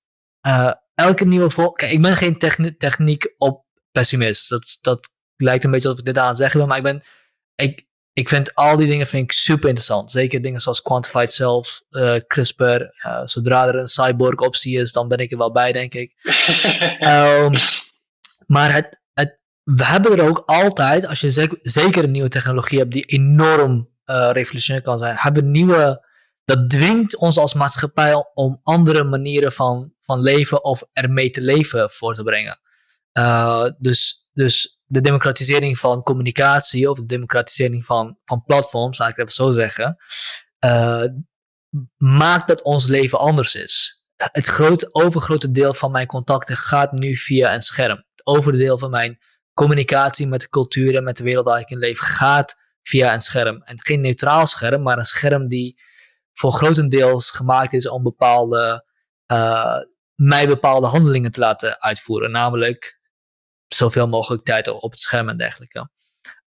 elke nieuwe... Vol Kijk, ik ben geen techni techniek op pessimist. Dat, dat lijkt een beetje alsof ik dit aan het zeggen wil, maar ik ben, ik, ik vind al die dingen vind ik super interessant. Zeker dingen zoals quantified self, uh, CRISPR. Uh, zodra er een cyborg optie is, dan ben ik er wel bij, denk ik. um, maar het, we hebben er ook altijd, als je zeker, een nieuwe technologie hebt die enorm uh, revolutionair kan zijn, hebben nieuwe, dat dwingt ons als maatschappij om andere manieren van, van leven of ermee te leven voor te brengen. Uh, dus, dus de democratisering van communicatie of de democratisering van, van platforms, laat ik het even zo zeggen, uh, maakt dat ons leven anders is. Het grote, overgrote deel van mijn contacten gaat nu via een scherm. Het overdeel van mijn communicatie met de cultuur en met de wereld waar ik in leef gaat via een scherm. En geen neutraal scherm, maar een scherm die voor grotendeels gemaakt is om bepaalde, uh, mij bepaalde handelingen te laten uitvoeren. Namelijk zoveel mogelijk tijd op het scherm en dergelijke.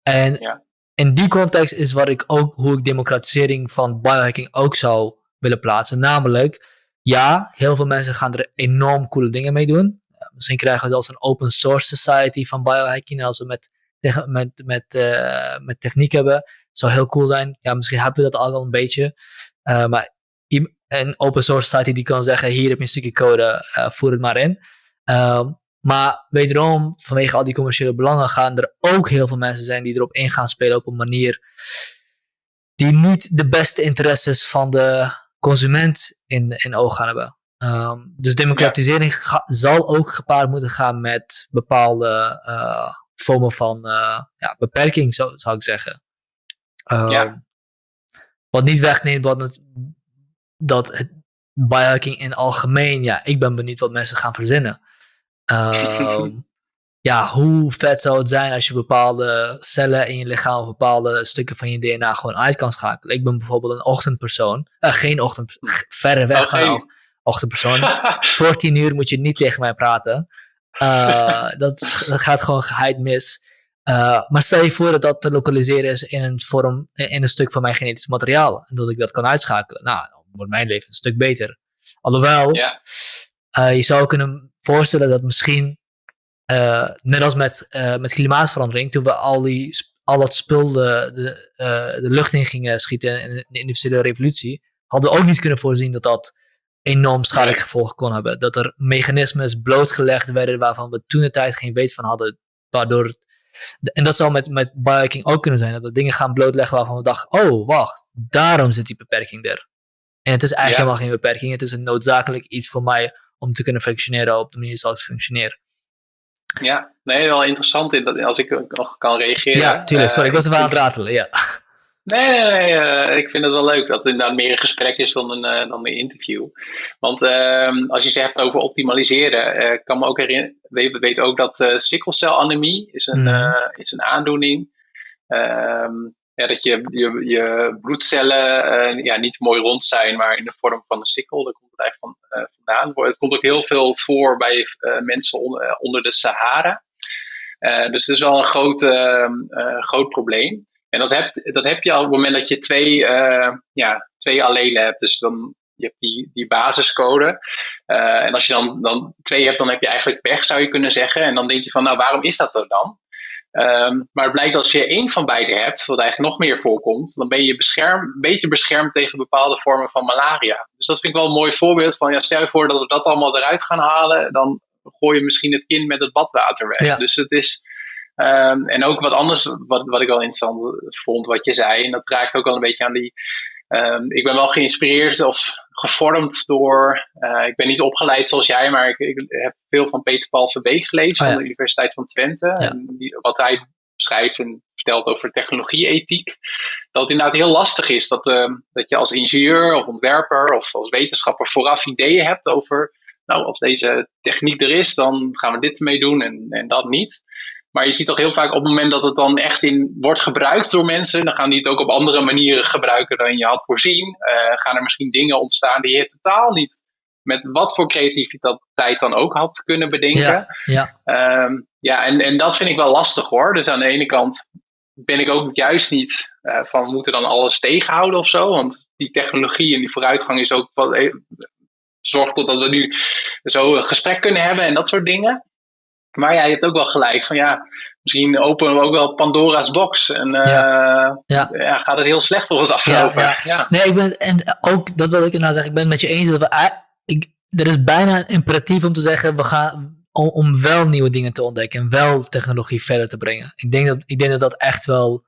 En ja. in die context is wat ik ook, hoe ik democratisering van biohacking ook zou willen plaatsen. Namelijk, ja, heel veel mensen gaan er enorm coole dingen mee doen. Misschien krijgen we zelfs een open source society van biohacking als we met, met, met, uh, met techniek hebben. Zou heel cool zijn. Ja, misschien hebben we dat al een beetje. Uh, maar een open source society die kan zeggen, hier heb je een stukje code, voer het maar in. Um, maar wederom, vanwege al die commerciële belangen gaan er ook heel veel mensen zijn die erop in gaan spelen op een manier die niet de beste interesses van de consument in, in oog gaan hebben. Um, dus democratisering ga, zal ook gepaard moeten gaan met bepaalde uh, vormen van uh, ja, beperking, zo, zou ik zeggen. Um, ja. Wat niet wegneemt wat het, dat het biohacking in algemeen, ja, ik ben benieuwd wat mensen gaan verzinnen. Um, ja, hoe vet zou het zijn als je bepaalde cellen in je lichaam of bepaalde stukken van je DNA gewoon uit kan schakelen. Ik ben bijvoorbeeld een ochtendpersoon. Uh, geen ochtend, verre weg oh, Voor tien uur moet je niet tegen mij praten. Uh, dat, dat, gaat gewoon geheid mis. maar stel je voor dat dat te lokaliseren is in een vorm, in een stuk van mijn genetisch materiaal. En dat ik dat kan uitschakelen. Nou, dan wordt mijn leven een stuk beter. Alhoewel, Ja. eh, je zou kunnen voorstellen dat misschien, eh, net als met, eh, met klimaatverandering, toen we al, die, al dat spul de, de, eh, de lucht in gingen schieten in de industriële revolutie, hadden we ook niet kunnen voorzien dat dat enorm schadelijke Nee. gevolgen kon hebben. Dat er mechanismes blootgelegd werden waarvan we toen de tijd geen weet van hadden, waardoor en dat zou met, met biohacking ook kunnen zijn, dat we dingen gaan blootleggen waarvan we dachten, oh wacht, daarom zit die beperking er. En het is eigenlijk Ja. helemaal geen beperking, het is een noodzakelijk iets voor mij om te kunnen functioneren op de manier zoals ik functioneer. Ja, nee, wel interessant in dat, als ik nog kan reageren. Ja, tuurlijk, sorry, ik was er wel aan het Eh, ratelen, ja. Nee, nee, nee. eh, ik vind het wel leuk dat het inderdaad meer een gesprek is dan een, eh, dan een interview. Want ehm, als je het hebt over optimaliseren, eh, ik kan me ook herinneren, we weten ook dat eh sikkelcelanemie is een, Mhm. eh, is een aandoening. Ehm, ja, dat je, je, je bloedcellen eh, ja, niet mooi rond zijn, maar in de vorm van een sikkel. Daar komt het eigenlijk van, eh, vandaan. Het komt ook heel veel voor bij eh, mensen on- eh, onder de Sahara. Eh, dus het is wel een groot, ehm, eh, groot probleem. En dat heb, dat heb je al op het moment dat je twee, eh, ja, twee allelen hebt. Dus dan je hebt die, die basiscode. Eh, en als je dan, dan twee hebt, dan heb je eigenlijk pech, zou je kunnen zeggen. En dan denk je van, nou, waarom is dat er dan? Ehm, maar het blijkt als je één van beide hebt, wat eigenlijk nog meer voorkomt, dan ben je bescherm, beter beschermd tegen bepaalde vormen van malaria. Dus dat vind ik wel een mooi voorbeeld van, ja, stel je voor dat we dat allemaal eruit gaan halen, dan gooi je misschien het kind met het badwater weg. Ja. Dus het is, ehm, en ook wat anders, wat, wat ik wel interessant vond, wat je zei, en dat raakt ook wel een beetje aan die, ehm, ik ben wel geïnspireerd of gevormd door, eh, ik ben niet opgeleid zoals jij, maar ik, ik heb veel van Peter Paul Verbeek gelezen Oh ja. van de Universiteit van Twente. Ja. En die, wat hij schrijft en vertelt over technologie-ethiek, dat het inderdaad heel lastig is dat, ehm, dat je als ingenieur of ontwerper of als wetenschapper vooraf ideeën hebt over, nou, als deze techniek er is, dan gaan we dit ermee doen en, en dat niet. Maar je ziet toch heel vaak op het moment dat het dan echt in wordt gebruikt door mensen, dan gaan die het ook op andere manieren gebruiken dan je had voorzien. Eh, gaan er misschien dingen ontstaan die je totaal niet met wat voor creativiteit dan ook had kunnen bedenken. Ja, ja. Ehm, ja, en, en dat vind ik wel lastig hoor. Dus aan de ene kant ben ik ook juist niet eh, van we moeten dan alles tegenhouden of zo. Want die technologie en die vooruitgang is ook wat, eh, zorgt tot dat we nu zo een gesprek kunnen hebben en dat soort dingen. Maar ja, je hebt ook wel gelijk van ja, misschien openen we ook wel Pandora's box. En eh, Ja. ja. gaat het heel slecht voor ons aflopen. Ja, Ja, ja. Nee, ik ben, en ook dat wil ik nou zeggen, ik ben het met je eens dat we, ik, er is bijna een imperatief om te zeggen, we gaan, om, om wel nieuwe dingen te ontdekken en wel technologie verder te brengen. Ik denk dat, ik denk dat dat echt wel,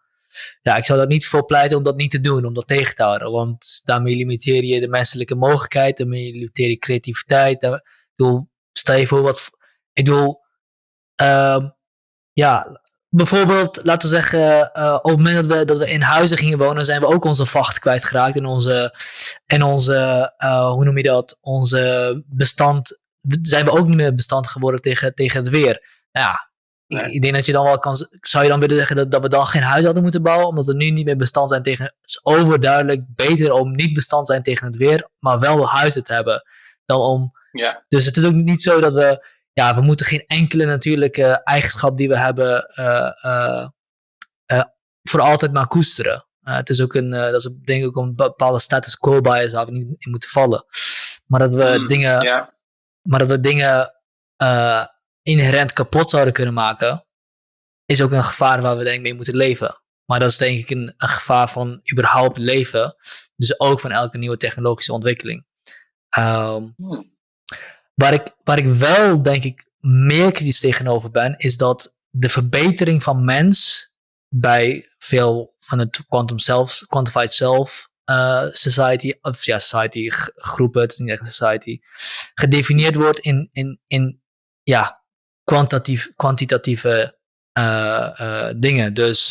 ja, ik zou dat niet voor pleiten om dat niet te doen, om dat tegen te houden, want daarmee limiteer je de menselijke mogelijkheid, daarmee limiteer je creativiteit. Daar, ik bedoel, stel je voor wat, ik bedoel, ja, bijvoorbeeld, laten we zeggen, eh, op het moment dat we, dat we in huizen gingen wonen, zijn we ook onze vacht kwijtgeraakt. En onze, en onze eh, hoe noem je dat? Onze bestand, zijn we ook niet meer bestand geworden tegen, tegen het weer. Nou ja, ik, Nee. ik denk dat je dan wel kan, zou je dan willen zeggen dat, dat we dan geen huis hadden moeten bouwen, omdat we nu niet meer bestand zijn tegen, het is overduidelijk beter om niet bestand te zijn tegen het weer, maar wel huizen te hebben, dan om ja, dus het is ook niet zo dat we, ja, we moeten geen enkele natuurlijke eigenschap die we hebben eh, eh, eh, voor altijd maar koesteren. Het is ook een, dat is denk ik ook een bepaalde status quo bias waar we niet in moeten vallen. Maar dat we Mm, dingen, maar dat we dingen inherent kapot zouden kunnen maken, is ook een gevaar waar we denk ik mee moeten leven. Maar dat is denk ik een, een gevaar van überhaupt leven. Dus ook van elke nieuwe technologische ontwikkeling. Hm. Waar ik, waar ik wel, denk ik, meer kritisch tegenover ben, is dat de verbetering van mens bij veel van het quantum self, quantified self eh, society, of ja, society groepen, het is niet echt society, gedefinieerd wordt in, in, in ja, kwantitatieve eh, eh, dingen. Dus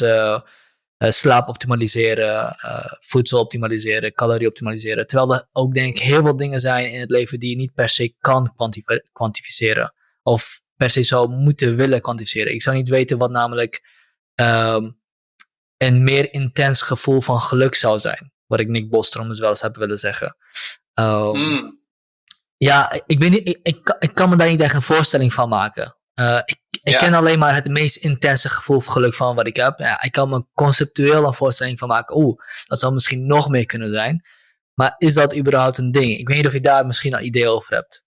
slaap optimaliseren, eh, voedsel optimaliseren, calorie optimaliseren. Terwijl er ook denk ik heel veel dingen zijn in het leven die je niet per se kan kwantifi- kwantificeren. Of per se zou moeten willen kwantificeren. Ik zou niet weten wat namelijk ehm, een meer intens gevoel van geluk zou zijn. Wat ik Nick Bostrom dus wel eens heb willen zeggen. Ehm, Hm. ja, ik, weet niet, ik, ik, ik kan me daar niet echt een voorstelling van maken. Uh, ik, ik ken alleen maar het meest intense gevoel van geluk van wat ik heb. Ja, ik kan me conceptueel een voorstelling van maken. Oeh, dat zou misschien nog meer kunnen zijn. Maar is dat überhaupt een ding? Ik weet niet of je daar misschien een idee over hebt.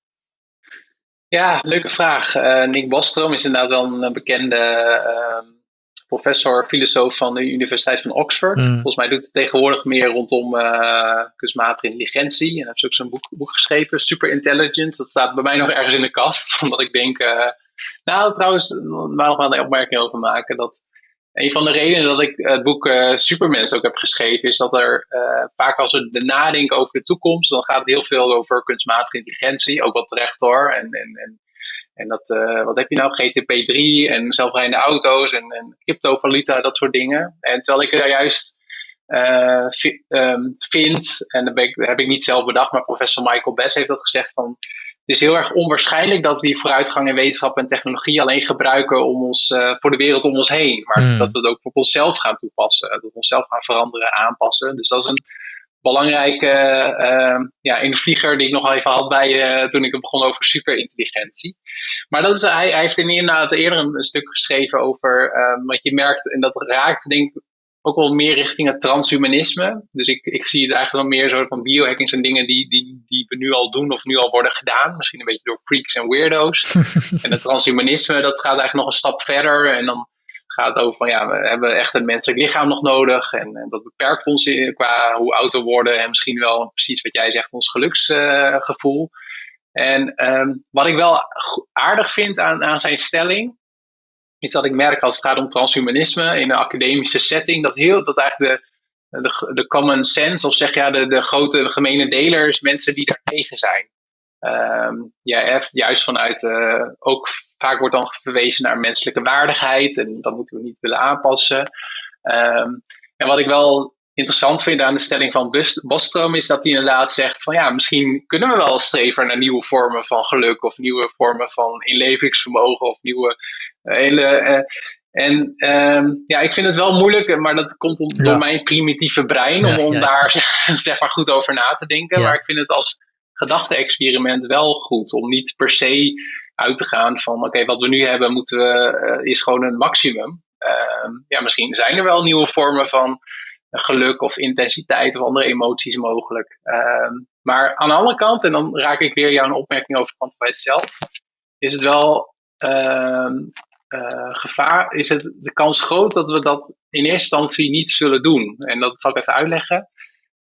Ja, leuke vraag. Uh, Nick Bostrom is inderdaad wel een bekende uh, professor, filosoof van de Universiteit van Oxford. Mm. Volgens mij doet het tegenwoordig meer rondom uh, kunstmatige intelligentie. En hij heeft ook zo'n boek, boek, geschreven, Super Intelligent. Dat staat bij mij nog ergens in de kast, omdat ik denk... nou, trouwens, maar nog wel een opmerking over maken. Dat een van de redenen dat ik het boek uh, Supermens ook heb geschreven, is dat er uh, vaak als we de nadenken over de toekomst, dan gaat het heel veel over kunstmatige intelligentie, ook wat terecht hoor. En, en, en, dat, uh, wat heb je nou, GTP3 en zelfrijdende auto's en, en cryptovaluta, dat soort dingen. En terwijl ik er juist um, vind, en dat heb ik niet zelf bedacht, maar professor Michael Bess heeft dat gezegd van het is heel erg onwaarschijnlijk dat we die vooruitgang in wetenschap en technologie alleen gebruiken om ons, uh, voor de wereld om ons heen. Maar mm. dat we het ook voor onszelf gaan toepassen. Dat we onszelf gaan veranderen, aanpassen. Dus dat is een belangrijke uh, ja, in de vlieger die ik nog even had bij uh, toen ik begon over superintelligentie. Maar dat is, hij, hij heeft inderdaad eerder een, een stuk geschreven over wat je merkt, en dat raakt denk ik ook wel meer richting het transhumanisme. Dus ik, ik zie het eigenlijk wel meer zo van biohacking zijn dingen die, die, die we nu al doen of nu al worden gedaan. Misschien een beetje door freaks en weirdo's. en het transhumanisme, dat gaat eigenlijk nog een stap verder. En dan gaat het over van ja, we hebben echt een menselijk lichaam nog nodig. En, en dat beperkt ons qua hoe oud we worden. En misschien wel precies wat jij zegt, ons geluksgevoel. Uh, en um, wat ik wel aardig vind aan, aan zijn stelling, is dat ik merk als het gaat om transhumanisme in een academische setting, dat, heel, dat eigenlijk de, de, de common sense, of zeg ja, de, de grote gemene delers, mensen die daar tegen zijn. Um, ja, juist vanuit, uh, ook vaak wordt dan verwezen naar menselijke waardigheid en dat moeten we niet willen aanpassen. Um, en wat ik wel interessant vind aan de stelling van Bostrom is dat hij inderdaad zegt van ja, misschien kunnen we wel streven naar nieuwe vormen van geluk of nieuwe vormen van inlevingsvermogen of nieuwe uh, hele. Uh, en uh, ja, ik vind het wel moeilijk, maar dat komt om, door mijn primitieve brein om, om daar zeg maar goed over na te denken. Maar ik vind het als gedachte-experiment wel goed om niet per se uit te gaan van oké, wat we nu hebben moeten we, uh, is gewoon een maximum. Ehm, ja, misschien zijn er wel nieuwe vormen van geluk of intensiteit of andere emoties mogelijk. Ehm, maar aan de andere kant, en dan raak ik weer jouw opmerking over kwantiteit zelf, is het wel uh, gevaar, is het de kans groot dat we dat in eerste instantie niet zullen doen. En dat zal ik even uitleggen.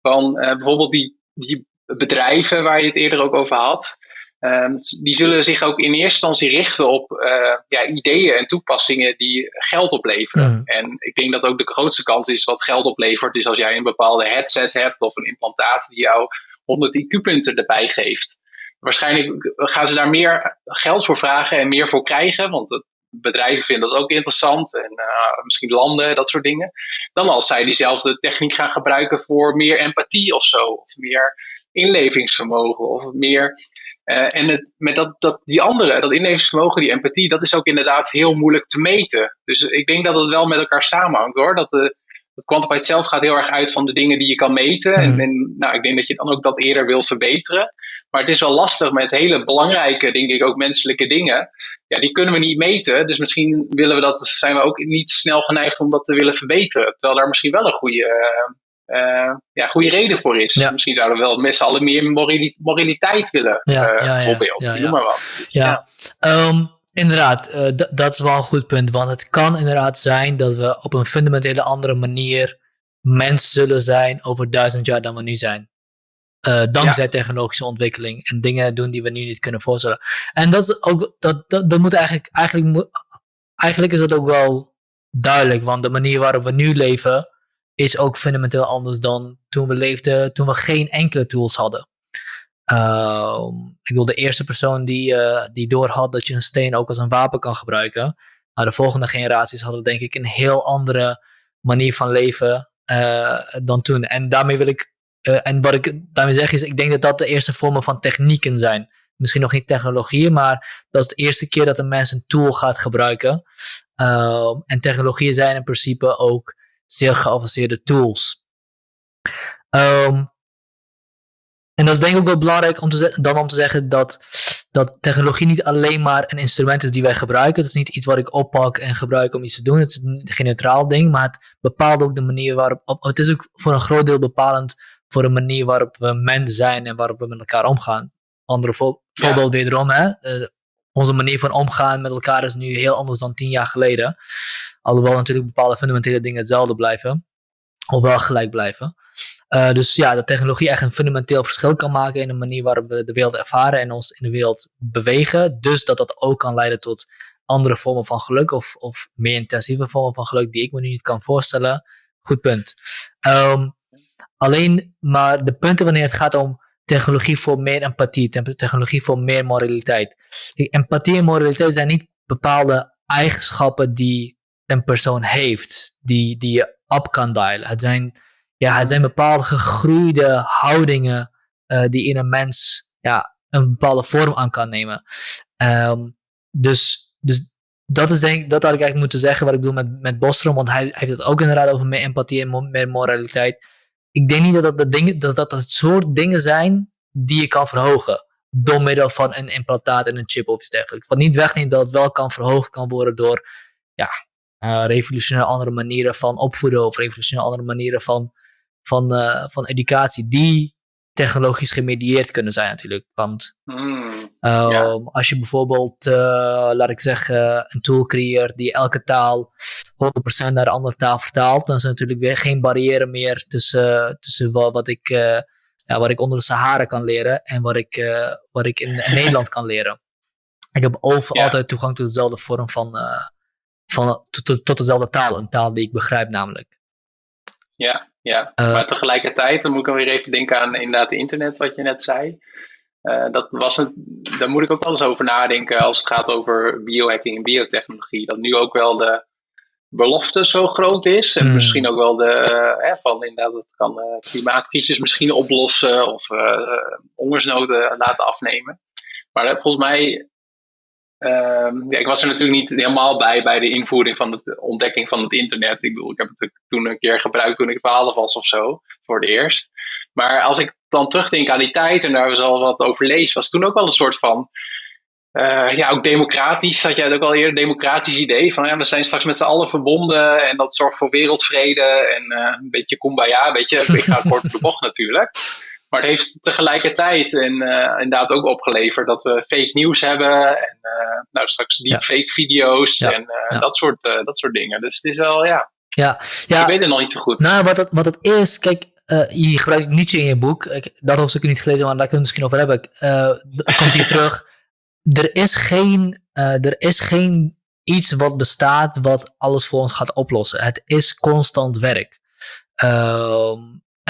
Van uh, bijvoorbeeld die, die bedrijven waar je het eerder ook over had. Um, die zullen zich ook in eerste instantie richten op uh, ja, ideeën en toepassingen die geld opleveren. Mm. En ik denk dat ook de grootste kans is wat geld oplevert, is als jij een bepaalde headset hebt of een implantaat die jou 100 IQ-punten erbij geeft. Waarschijnlijk gaan ze daar meer geld voor vragen en meer voor krijgen, want bedrijven vinden dat ook interessant en uh, misschien landen, dat soort dingen. Dan als zij diezelfde techniek gaan gebruiken voor meer empathie of zo, of meer inlevingsvermogen of meer uh, en het, met dat, dat, die andere, dat inlevingsvermogen, die empathie, dat is ook inderdaad heel moeilijk te meten. Dus ik denk dat het wel met elkaar samenhangt hoor. Dat de, het quantified zelf gaat heel erg uit van de dingen die je kan meten. En, mhm. en, nou, ik denk dat je dan ook dat eerder wil verbeteren. Maar het is wel lastig met hele belangrijke, denk ik, ook menselijke dingen. Ja, die kunnen we niet meten. Dus misschien willen we dat, zijn we ook niet snel geneigd om dat te willen verbeteren. Terwijl daar misschien wel een goede, uh, uh, ja, goede reden voor is. Misschien zouden we wel met z'n allen meer moraliteit willen, ja, uh, bijvoorbeeld. Noem maar wat. ja, um, inderdaad, uh, dat is wel een goed punt. Want het kan inderdaad zijn dat we op een fundamentele andere manier mens zullen zijn over duizend jaar dan we nu zijn. Dankzij technologische ontwikkeling en dingen doen die we nu niet kunnen voorstellen. En dat is ook, dat, dat, dat moet eigenlijk, eigenlijk, eigenlijk is dat ook wel duidelijk, want de manier waarop we nu leven, is ook fundamenteel anders dan toen we leefden, toen we geen enkele tools hadden. Uh, ik bedoel, de eerste persoon die, uh, die doorhad dat je een steen ook als een wapen kan gebruiken. Nou, de volgende generaties hadden denk ik een heel andere manier van leven uh, dan toen. En daarmee wil ik, eh, en wat ik daarmee zeg is, ik denk dat dat de eerste vormen van technieken zijn. Misschien nog niet technologieën, maar dat is de eerste keer dat een mens een tool gaat gebruiken. Ehm, en technologieën zijn in principe ook zeer geavanceerde tools. Um, en dat is denk ik ook wel belangrijk om te dan om te zeggen dat dat technologie niet alleen maar een instrument is die wij gebruiken. Het is niet iets wat ik oppak en gebruik om iets te doen. Het is geen neutraal ding, maar het bepaalt ook de manier waarop. Het is ook voor een groot deel bepalend voor de manier waarop we mens zijn en waarop we met elkaar omgaan. Andere voorbeeld wederom, hè? Uh, onze manier van omgaan met elkaar is nu heel anders dan tien jaar geleden. Alhoewel natuurlijk bepaalde fundamentele dingen hetzelfde blijven. Of wel gelijk blijven. Uh, dus ja, dat technologie echt een fundamenteel verschil kan maken in de manier waarop we de wereld ervaren en ons in de wereld bewegen. Dus dat dat ook kan leiden tot andere vormen van geluk of, of meer intensieve vormen van geluk die ik me nu niet kan voorstellen. Goed punt. Um, alleen maar de punten wanneer het gaat om technologie voor meer empathie, technologie voor meer moraliteit. empathie en moraliteit zijn niet bepaalde eigenschappen die een persoon heeft, die, die je op kan dialen. Het zijn, ja, het zijn bepaalde gegroeide houdingen uh, die in een mens ja, een bepaalde vorm aan kan nemen. Um, dus, dus dat is denk dat had ik eigenlijk moeten zeggen wat ik bedoel met, met Bostrom, want hij, hij heeft het ook inderdaad over meer empathie en meer moraliteit ik denk niet dat dat, de dingen, dat dat het soort dingen zijn die je kan verhogen. Door middel van een implantaat en een chip of iets dergelijks. Wat niet wegneemt dat het wel kan verhoogd kan worden door ja, uh, revolutionaire andere manieren van opvoeden of revolutionaire andere manieren van, van, uh, van educatie. Die technologisch gemedieerd kunnen zijn natuurlijk. Want mm, um, als je bijvoorbeeld, uh, laat ik zeggen, een tool creëert die elke taal 100% naar een andere taal vertaalt, dan is er natuurlijk weer geen barrière meer tussen, tussen wat, wat ik, uh, ja, wat ik onder de Sahara kan leren en wat ik, uh, wat ik in, in Nederland kan leren. Ik heb overal ja. altijd toegang tot dezelfde vorm van, van tot, tot, dezelfde taal, een taal die ik begrijp namelijk. Ja, ja. Uh, maar tegelijkertijd, dan moet ik dan weer even denken aan inderdaad het internet, wat je net zei. Uh, dat was een, daar moet ik ook wel eens over nadenken als het gaat over biohacking en biotechnologie. Dat nu ook wel de belofte zo groot is. En mm. misschien ook wel de, uh, van inderdaad, het kan klimaatcrisis misschien oplossen of hongersnoden laten afnemen. Maar volgens mij Um, ja, ik was er natuurlijk niet helemaal bij bij de invoering van de ontdekking van het internet. Ik bedoel, ik heb het toen een keer gebruikt toen ik 12 was of zo, voor het eerst. Maar als ik dan terugdenk aan die tijd en daar we al wat over lees, was toen ook wel een soort van. Uh, ja, ook democratisch, had jij het ook al eerder, democratisch idee van ja, we zijn straks met z'n allen verbonden en dat zorgt voor wereldvrede en uh, een beetje kumbaya, een beetje, ik ga kort de bocht natuurlijk. Maar het heeft tegelijkertijd en, uh, inderdaad ook opgeleverd dat we fake nieuws hebben. En uh, nou, straks die fake video's en uh, dat, soort, dat soort dingen. Dus het is wel, ja. Ja, ja. Ik weet het nog niet zo goed. Nou, wat het, wat het is, kijk, je gebruikt Nietzsche in je boek. Ik, dat hoofdstuk niet gelezen, maar daar kunnen we misschien over hebben. komt hier terug. Er is geen, er is geen iets wat bestaat wat alles voor ons gaat oplossen. Het is constant werk. Ehm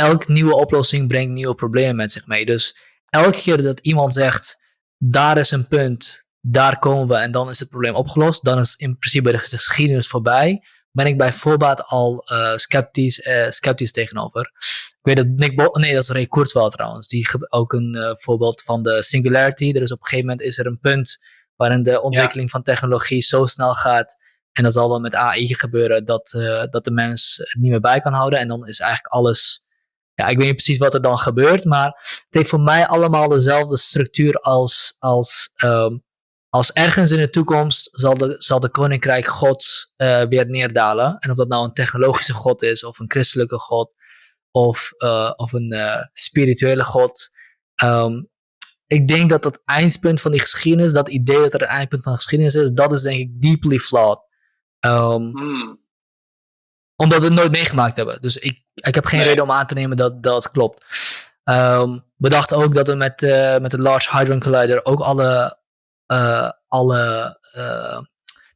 elke nieuwe oplossing brengt nieuwe problemen met zich mee. Dus elke keer dat iemand zegt, daar is een punt, daar komen we en dan is het probleem opgelost, dan is in principe de geschiedenis voorbij, ben ik bij voorbaat al uh, sceptisch, uh, sceptisch tegenover. Ik weet dat Nick Bo nee, dat is Ray Kurzweil trouwens, die ook een uh, voorbeeld van de singularity. Er is op een gegeven moment is er een punt waarin de ontwikkeling van technologie zo snel gaat en dat zal wel met AI gebeuren dat, dat de mens het niet meer bij kan houden en dan is eigenlijk alles ja, ik weet niet precies wat er dan gebeurt, maar het heeft voor mij allemaal dezelfde structuur als, als, um, als ergens in de toekomst zal de, zal de koninkrijk God uh, weer neerdalen. En of dat nou een technologische God is, of een christelijke God, of, uh, of een uh, spirituele God. Um, ik denk dat het eindpunt van die geschiedenis, dat idee dat er een eindpunt van de geschiedenis is, dat is denk ik deeply flawed. Um, hmm omdat we het nooit meegemaakt hebben. Dus ik, ik heb geen reden om aan te nemen dat dat klopt. Um, we dachten ook dat we met, uh, met de Large Hadron Collider ook alle, uh, alle uh,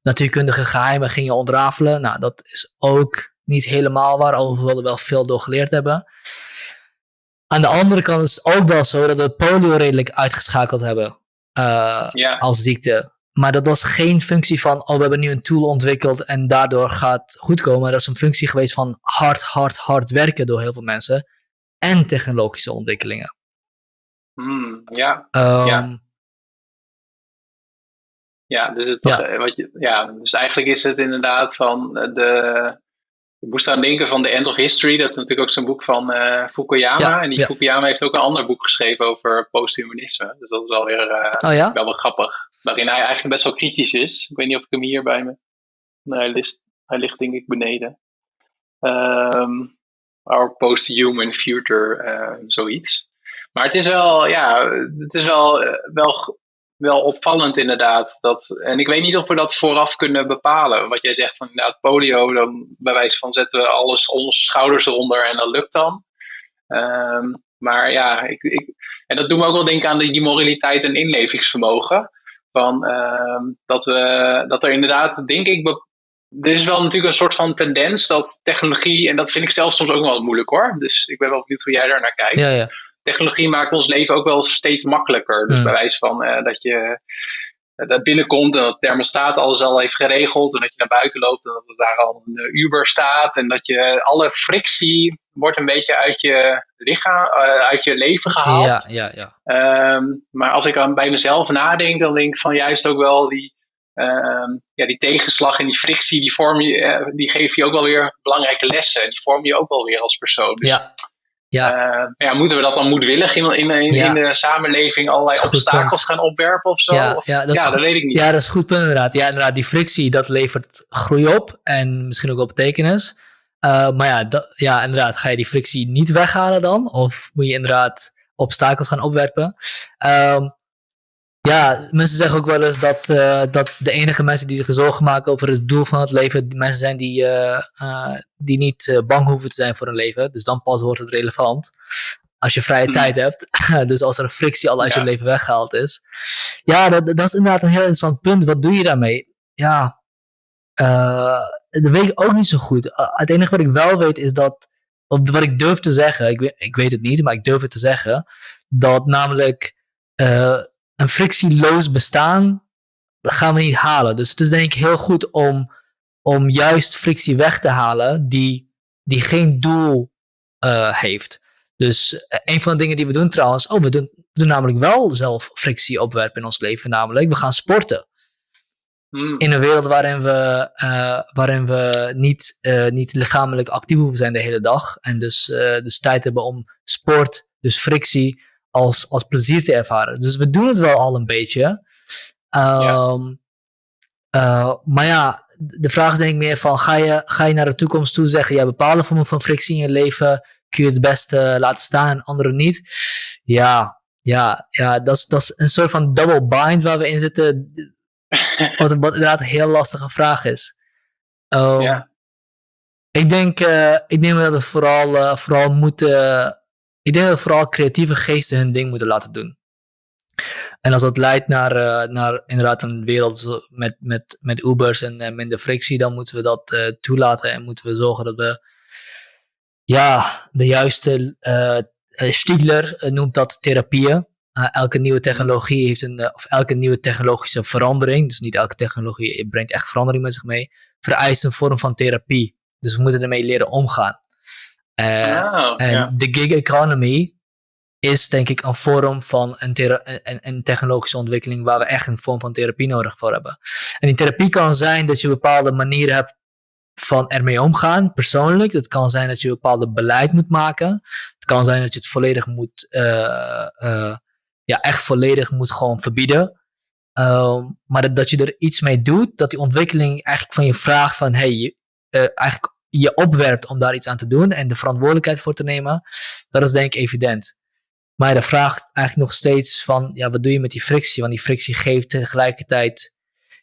natuurkundige geheimen gingen ontrafelen. Nou, dat is ook niet helemaal waar, alhoewel we wel veel door geleerd hebben. Aan de andere kant is het ook wel zo dat we polio redelijk uitgeschakeld hebben ja. als ziekte. Maar dat was geen functie van, oh, we hebben nu een tool ontwikkeld en daardoor gaat goed komen. Dat is een functie geweest van hard, hard, hard werken door heel veel mensen. En technologische ontwikkelingen. Hmm, ja. Um, ja. Ja, dus, het, ja. Eh, wat je, ja, dus eigenlijk is het inderdaad van de, ik moest aan denken van The End of History. Dat is natuurlijk ook zo'n boek van uh, Fukuyama. en die Fukuyama heeft ook een ander boek geschreven over posthumanisme. Dus dat is wel weer uh, oh, ja? wel, wel grappig. Waarin hij eigenlijk best wel kritisch is. Ik weet niet of ik hem hier bij me... Hij, ligt, hij ligt denk ik beneden. Um, our post-human future, uh, zoiets. Maar het is wel, ja, het is wel, wel wel opvallend inderdaad. Dat, en ik weet niet of we dat vooraf kunnen bepalen. Wat jij zegt van inderdaad polio, dan bij wijze van zetten we alles onze schouders eronder en dat lukt dan. Ehm, maar ja, ik, ik, en dat doet me ook wel denken aan die moraliteit en inlevingsvermogen. Van, ehm, dat, we, dat er inderdaad, denk ik, er is wel natuurlijk een soort van tendens dat technologie, en dat vind ik zelf soms ook wel moeilijk hoor. Dus ik ben wel benieuwd hoe jij daar naar kijkt. Ja, ja technologie maakt ons leven ook wel steeds makkelijker. Dus mm. bij wijze van uh, dat je dat binnenkomt en dat de thermostaat alles al heeft geregeld. En dat je naar buiten loopt en dat er daar al een uh, Uber staat. En dat je alle frictie wordt een beetje uit je lichaam, uit je leven gehaald. Ja, ja, ja. Um, maar als ik aan bij mezelf nadenk, dan denk ik van juist ook wel die, um, ja, die tegenslag en die frictie, die, vorm je, die geven je ook wel weer belangrijke lessen. En die vorm je ook wel weer als persoon. Dus ja. Ja. Uh, ja, moeten we dat dan moedwillig in, in, in, in de samenleving allerlei obstakels gaan opwerpen of zo? Ja, ja, dat, ja, dat weet ik niet. Ja, dat is goed punt inderdaad. Ja, inderdaad, die frictie, dat levert groei op en misschien ook wel betekenis. Uh, maar ja, dat, ja, inderdaad, ga je die frictie niet weghalen dan? Of moet je inderdaad obstakels gaan opwerpen? Um, ja, mensen zeggen ook wel eens dat, uh, dat de enige mensen die zich zorgen maken over het doel van het leven, mensen zijn die, uh, uh, die niet bang hoeven te zijn voor hun leven. Dus dan pas wordt het relevant. Als je vrije hmm. tijd hebt. dus als er een frictie al uit je leven weggehaald is. Ja, dat, dat is inderdaad een heel interessant punt. Wat doe je daarmee? Ja, dat weet ik ook niet zo goed. Het enige wat ik wel weet is dat, wat ik durf te zeggen, ik weet, ik weet het niet, maar ik durf het te zeggen, dat namelijk een frictieloos bestaan dat gaan we niet halen. Dus het is denk ik heel goed om, om juist frictie weg te halen die, die geen doel uh, heeft. Dus uh, een van de dingen die we doen trouwens, oh, we doen, we doen namelijk wel zelf frictie opwerpen in ons leven, namelijk we gaan sporten. Hmm. In een wereld waarin we, uh, waarin we niet, niet lichamelijk actief hoeven zijn de hele dag. En dus, dus tijd hebben om sport, dus frictie, als, als plezier te ervaren. Dus we doen het wel al een beetje. Um, uh, maar ja, de vraag is denk ik meer van, ga je, ga je naar de toekomst toe zeggen, ja, bepaalde vormen van frictie in je leven kun je het beste laten staan en andere niet? Ja, ja, ja dat, is, dat is een soort van double bind waar we in zitten, wat, wat inderdaad een heel lastige vraag is. Um, ja. Ik denk, uh, ik denk dat we vooral, uh, vooral moeten ik denk dat vooral creatieve geesten hun ding moeten laten doen. En als dat leidt naar, uh, naar inderdaad een wereld met, met, met Ubers en minder frictie, dan moeten we dat uh, toelaten en moeten we zorgen dat we ja, de juiste Stiegler noemt dat therapieën. elke nieuwe technologie heeft een, of elke nieuwe technologische verandering, dus niet elke technologie brengt echt verandering met zich mee, vereist een vorm van therapie. Dus we moeten ermee leren omgaan. Uh, en de gig economy is denk ik een vorm van een, een, een, technologische ontwikkeling waar we echt een vorm van therapie nodig voor hebben. En die therapie kan zijn dat je bepaalde manieren hebt van ermee omgaan, persoonlijk. Het kan zijn dat je een bepaalde beleid moet maken. Het kan zijn dat je het volledig moet, uh, uh, ja, echt volledig moet gewoon verbieden. Um, maar dat, dat je er iets mee doet, dat die ontwikkeling eigenlijk van je vraagt van, hey, eigenlijk je opwerpt om daar iets aan te doen en de verantwoordelijkheid voor te nemen, dat is denk ik evident. Maar de vraagt eigenlijk nog steeds van, ja, wat doe je met die frictie? Want die frictie geeft tegelijkertijd,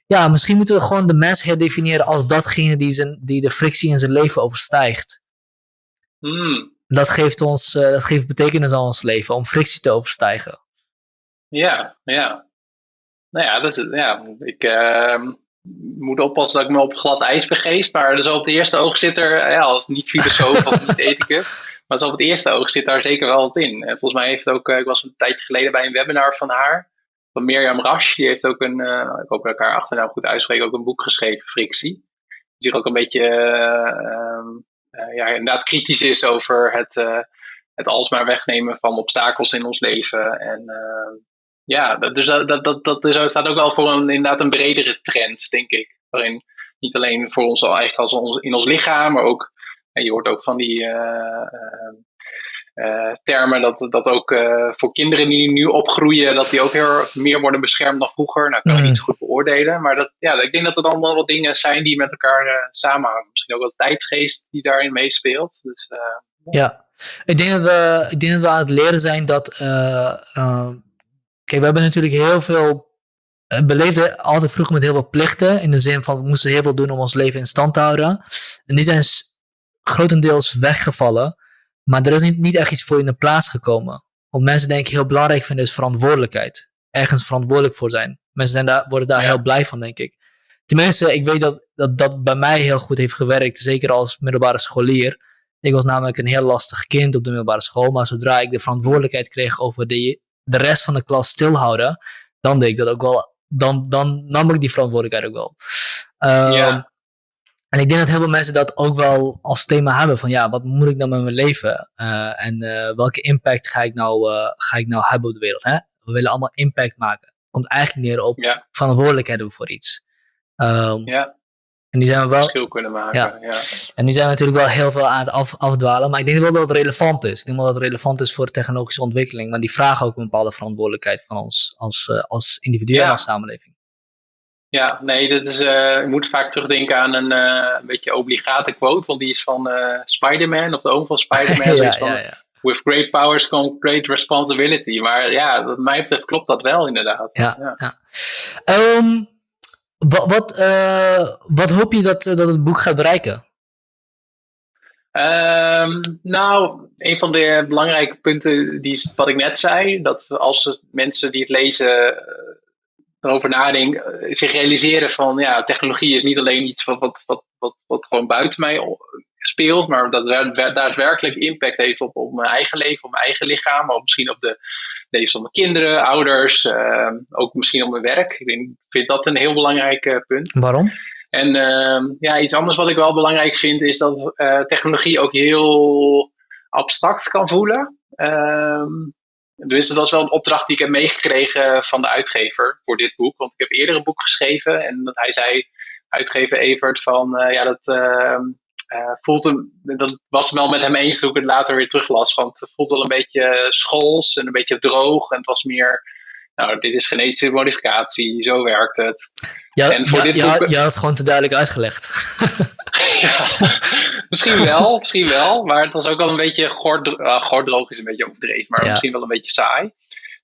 ja, misschien moeten we gewoon de mens herdefiniëren als datgene die, zijn, die de frictie in zijn leven overstijgt. Hmm. Dat geeft ons, uh, dat geeft betekenis aan ons leven, om frictie te overstijgen. Ja, ja. Nou ja, dat is, ja ik, uh, moet oppassen dat ik me op glad ijs begeef. Maar dus op het eerste oog zit er, ja, als niet filosoof of niet ethicus, maar zo op het eerste oog zit daar zeker wel wat in. En volgens mij heeft ook, eh, ik was een tijdje geleden bij een webinar van haar, van Mirjam Rasch. Die heeft ook een, uh, ik hoop dat ik haar achternaam goed uitspreek, ook een boek geschreven, Frictie. Die ook een beetje, uh, ja, inderdaad kritisch is over het, het alsmaar wegnemen van obstakels in ons leven. En ja, dus dat, dat, dat, dat staat ook wel voor een, inderdaad een bredere trend, denk ik. Waarin niet alleen voor ons eigenlijk als ons, in ons lichaam, maar ook En je hoort ook van die uh, termen dat, dat ook uh, voor kinderen die nu opgroeien, dat die ook heel meer worden beschermd dan vroeger. Nou, kan ik mm. niet zo goed beoordelen. Maar dat, ja, ik denk dat het allemaal wat dingen zijn die met elkaar samenhangen. Misschien ook wel tijdsgeest die daarin meespeelt. Dus, ja. ja. ik denk dat we, ik denk dat we aan het leren zijn dat. Kijk, we hebben natuurlijk heel veel. We beleefden altijd vroeger met heel veel plichten. In de zin van we moesten heel veel doen om ons leven in stand te houden. En die zijn grotendeels weggevallen. Maar er is niet, niet echt iets voor in de plaats gekomen. Want mensen denk ik heel belangrijk vinden is verantwoordelijkheid. Ergens verantwoordelijk voor zijn. Mensen zijn daar, worden daar heel blij van, denk ik. Tenminste, ik weet dat, dat dat bij mij heel goed heeft gewerkt. Zeker als middelbare scholier. Ik was namelijk een heel lastig kind op de middelbare school. Maar zodra ik de verantwoordelijkheid kreeg over de, de rest van de klas stilhouden. Dan deed ik dat ook wel. Dan, dan nam ik die verantwoordelijkheid ook wel. ja. Ehm, en ik denk dat heel veel mensen dat ook wel als thema hebben van ja, wat moet ik nou met mijn leven? Uh, en uh, welke impact ga ik, nou, uh, ga ik nou hebben op de wereld? Hè? We willen allemaal impact maken. Komt eigenlijk neer op ja. verantwoordelijkheid hebben voor iets. Um, ja. En die zijn we wel. Verschil kunnen maken. Ja. ja. En nu zijn we natuurlijk wel heel veel aan het af, afdwalen. Maar ik denk wel dat het relevant is. Ik denk wel dat het relevant is voor de technologische ontwikkeling. Maar die vragen ook een bepaalde verantwoordelijkheid van ons als, als individu en als samenleving. Ja, nee, dat is, uh, ik moet vaak terugdenken aan een, uh, een beetje obligate quote, want die is van uh, Spider-Man, of de oom van Spider-Man. ja, van. With great powers comes great responsibility. Maar ja, wat mij betreft klopt dat wel inderdaad. Ja, ja. Um, wat, wat, wat hoop je dat, dat het boek gaat bereiken? Um, nou, een van de belangrijke punten die wat ik net zei, dat als mensen die het lezen erover nadenk, eh, zich realiseren van ja, technologie is niet alleen iets wat, wat, wat, wat, wat gewoon buiten mij speelt, maar dat daadwerkelijk impact heeft op, op mijn eigen leven, op mijn eigen lichaam, of misschien op de levens van mijn kinderen, ouders, uh, ook misschien op mijn werk. Ik vind dat een heel belangrijk uh, punt. Waarom? En uh, ja, iets anders wat ik wel belangrijk vind, is dat uh, technologie ook heel abstract kan voelen. Ehm, dus dat was wel een opdracht die ik heb meegekregen van de uitgever voor dit boek. Want ik heb eerder een boek geschreven en dat hij zei, uitgever Evert, van uh, ja, dat uh, uh, voelt hem, dat was wel met hem eens toen ik het later weer teruglas. Want het voelt wel een beetje schools en een beetje droog. En het was meer, nou, dit is genetische modificatie, zo werkt het. Ja, en voor dit boek... je had het gewoon te duidelijk uitgelegd. misschien wel, misschien wel. Maar het was ook wel een beetje gordroog is een beetje overdreven, maar misschien wel een beetje saai.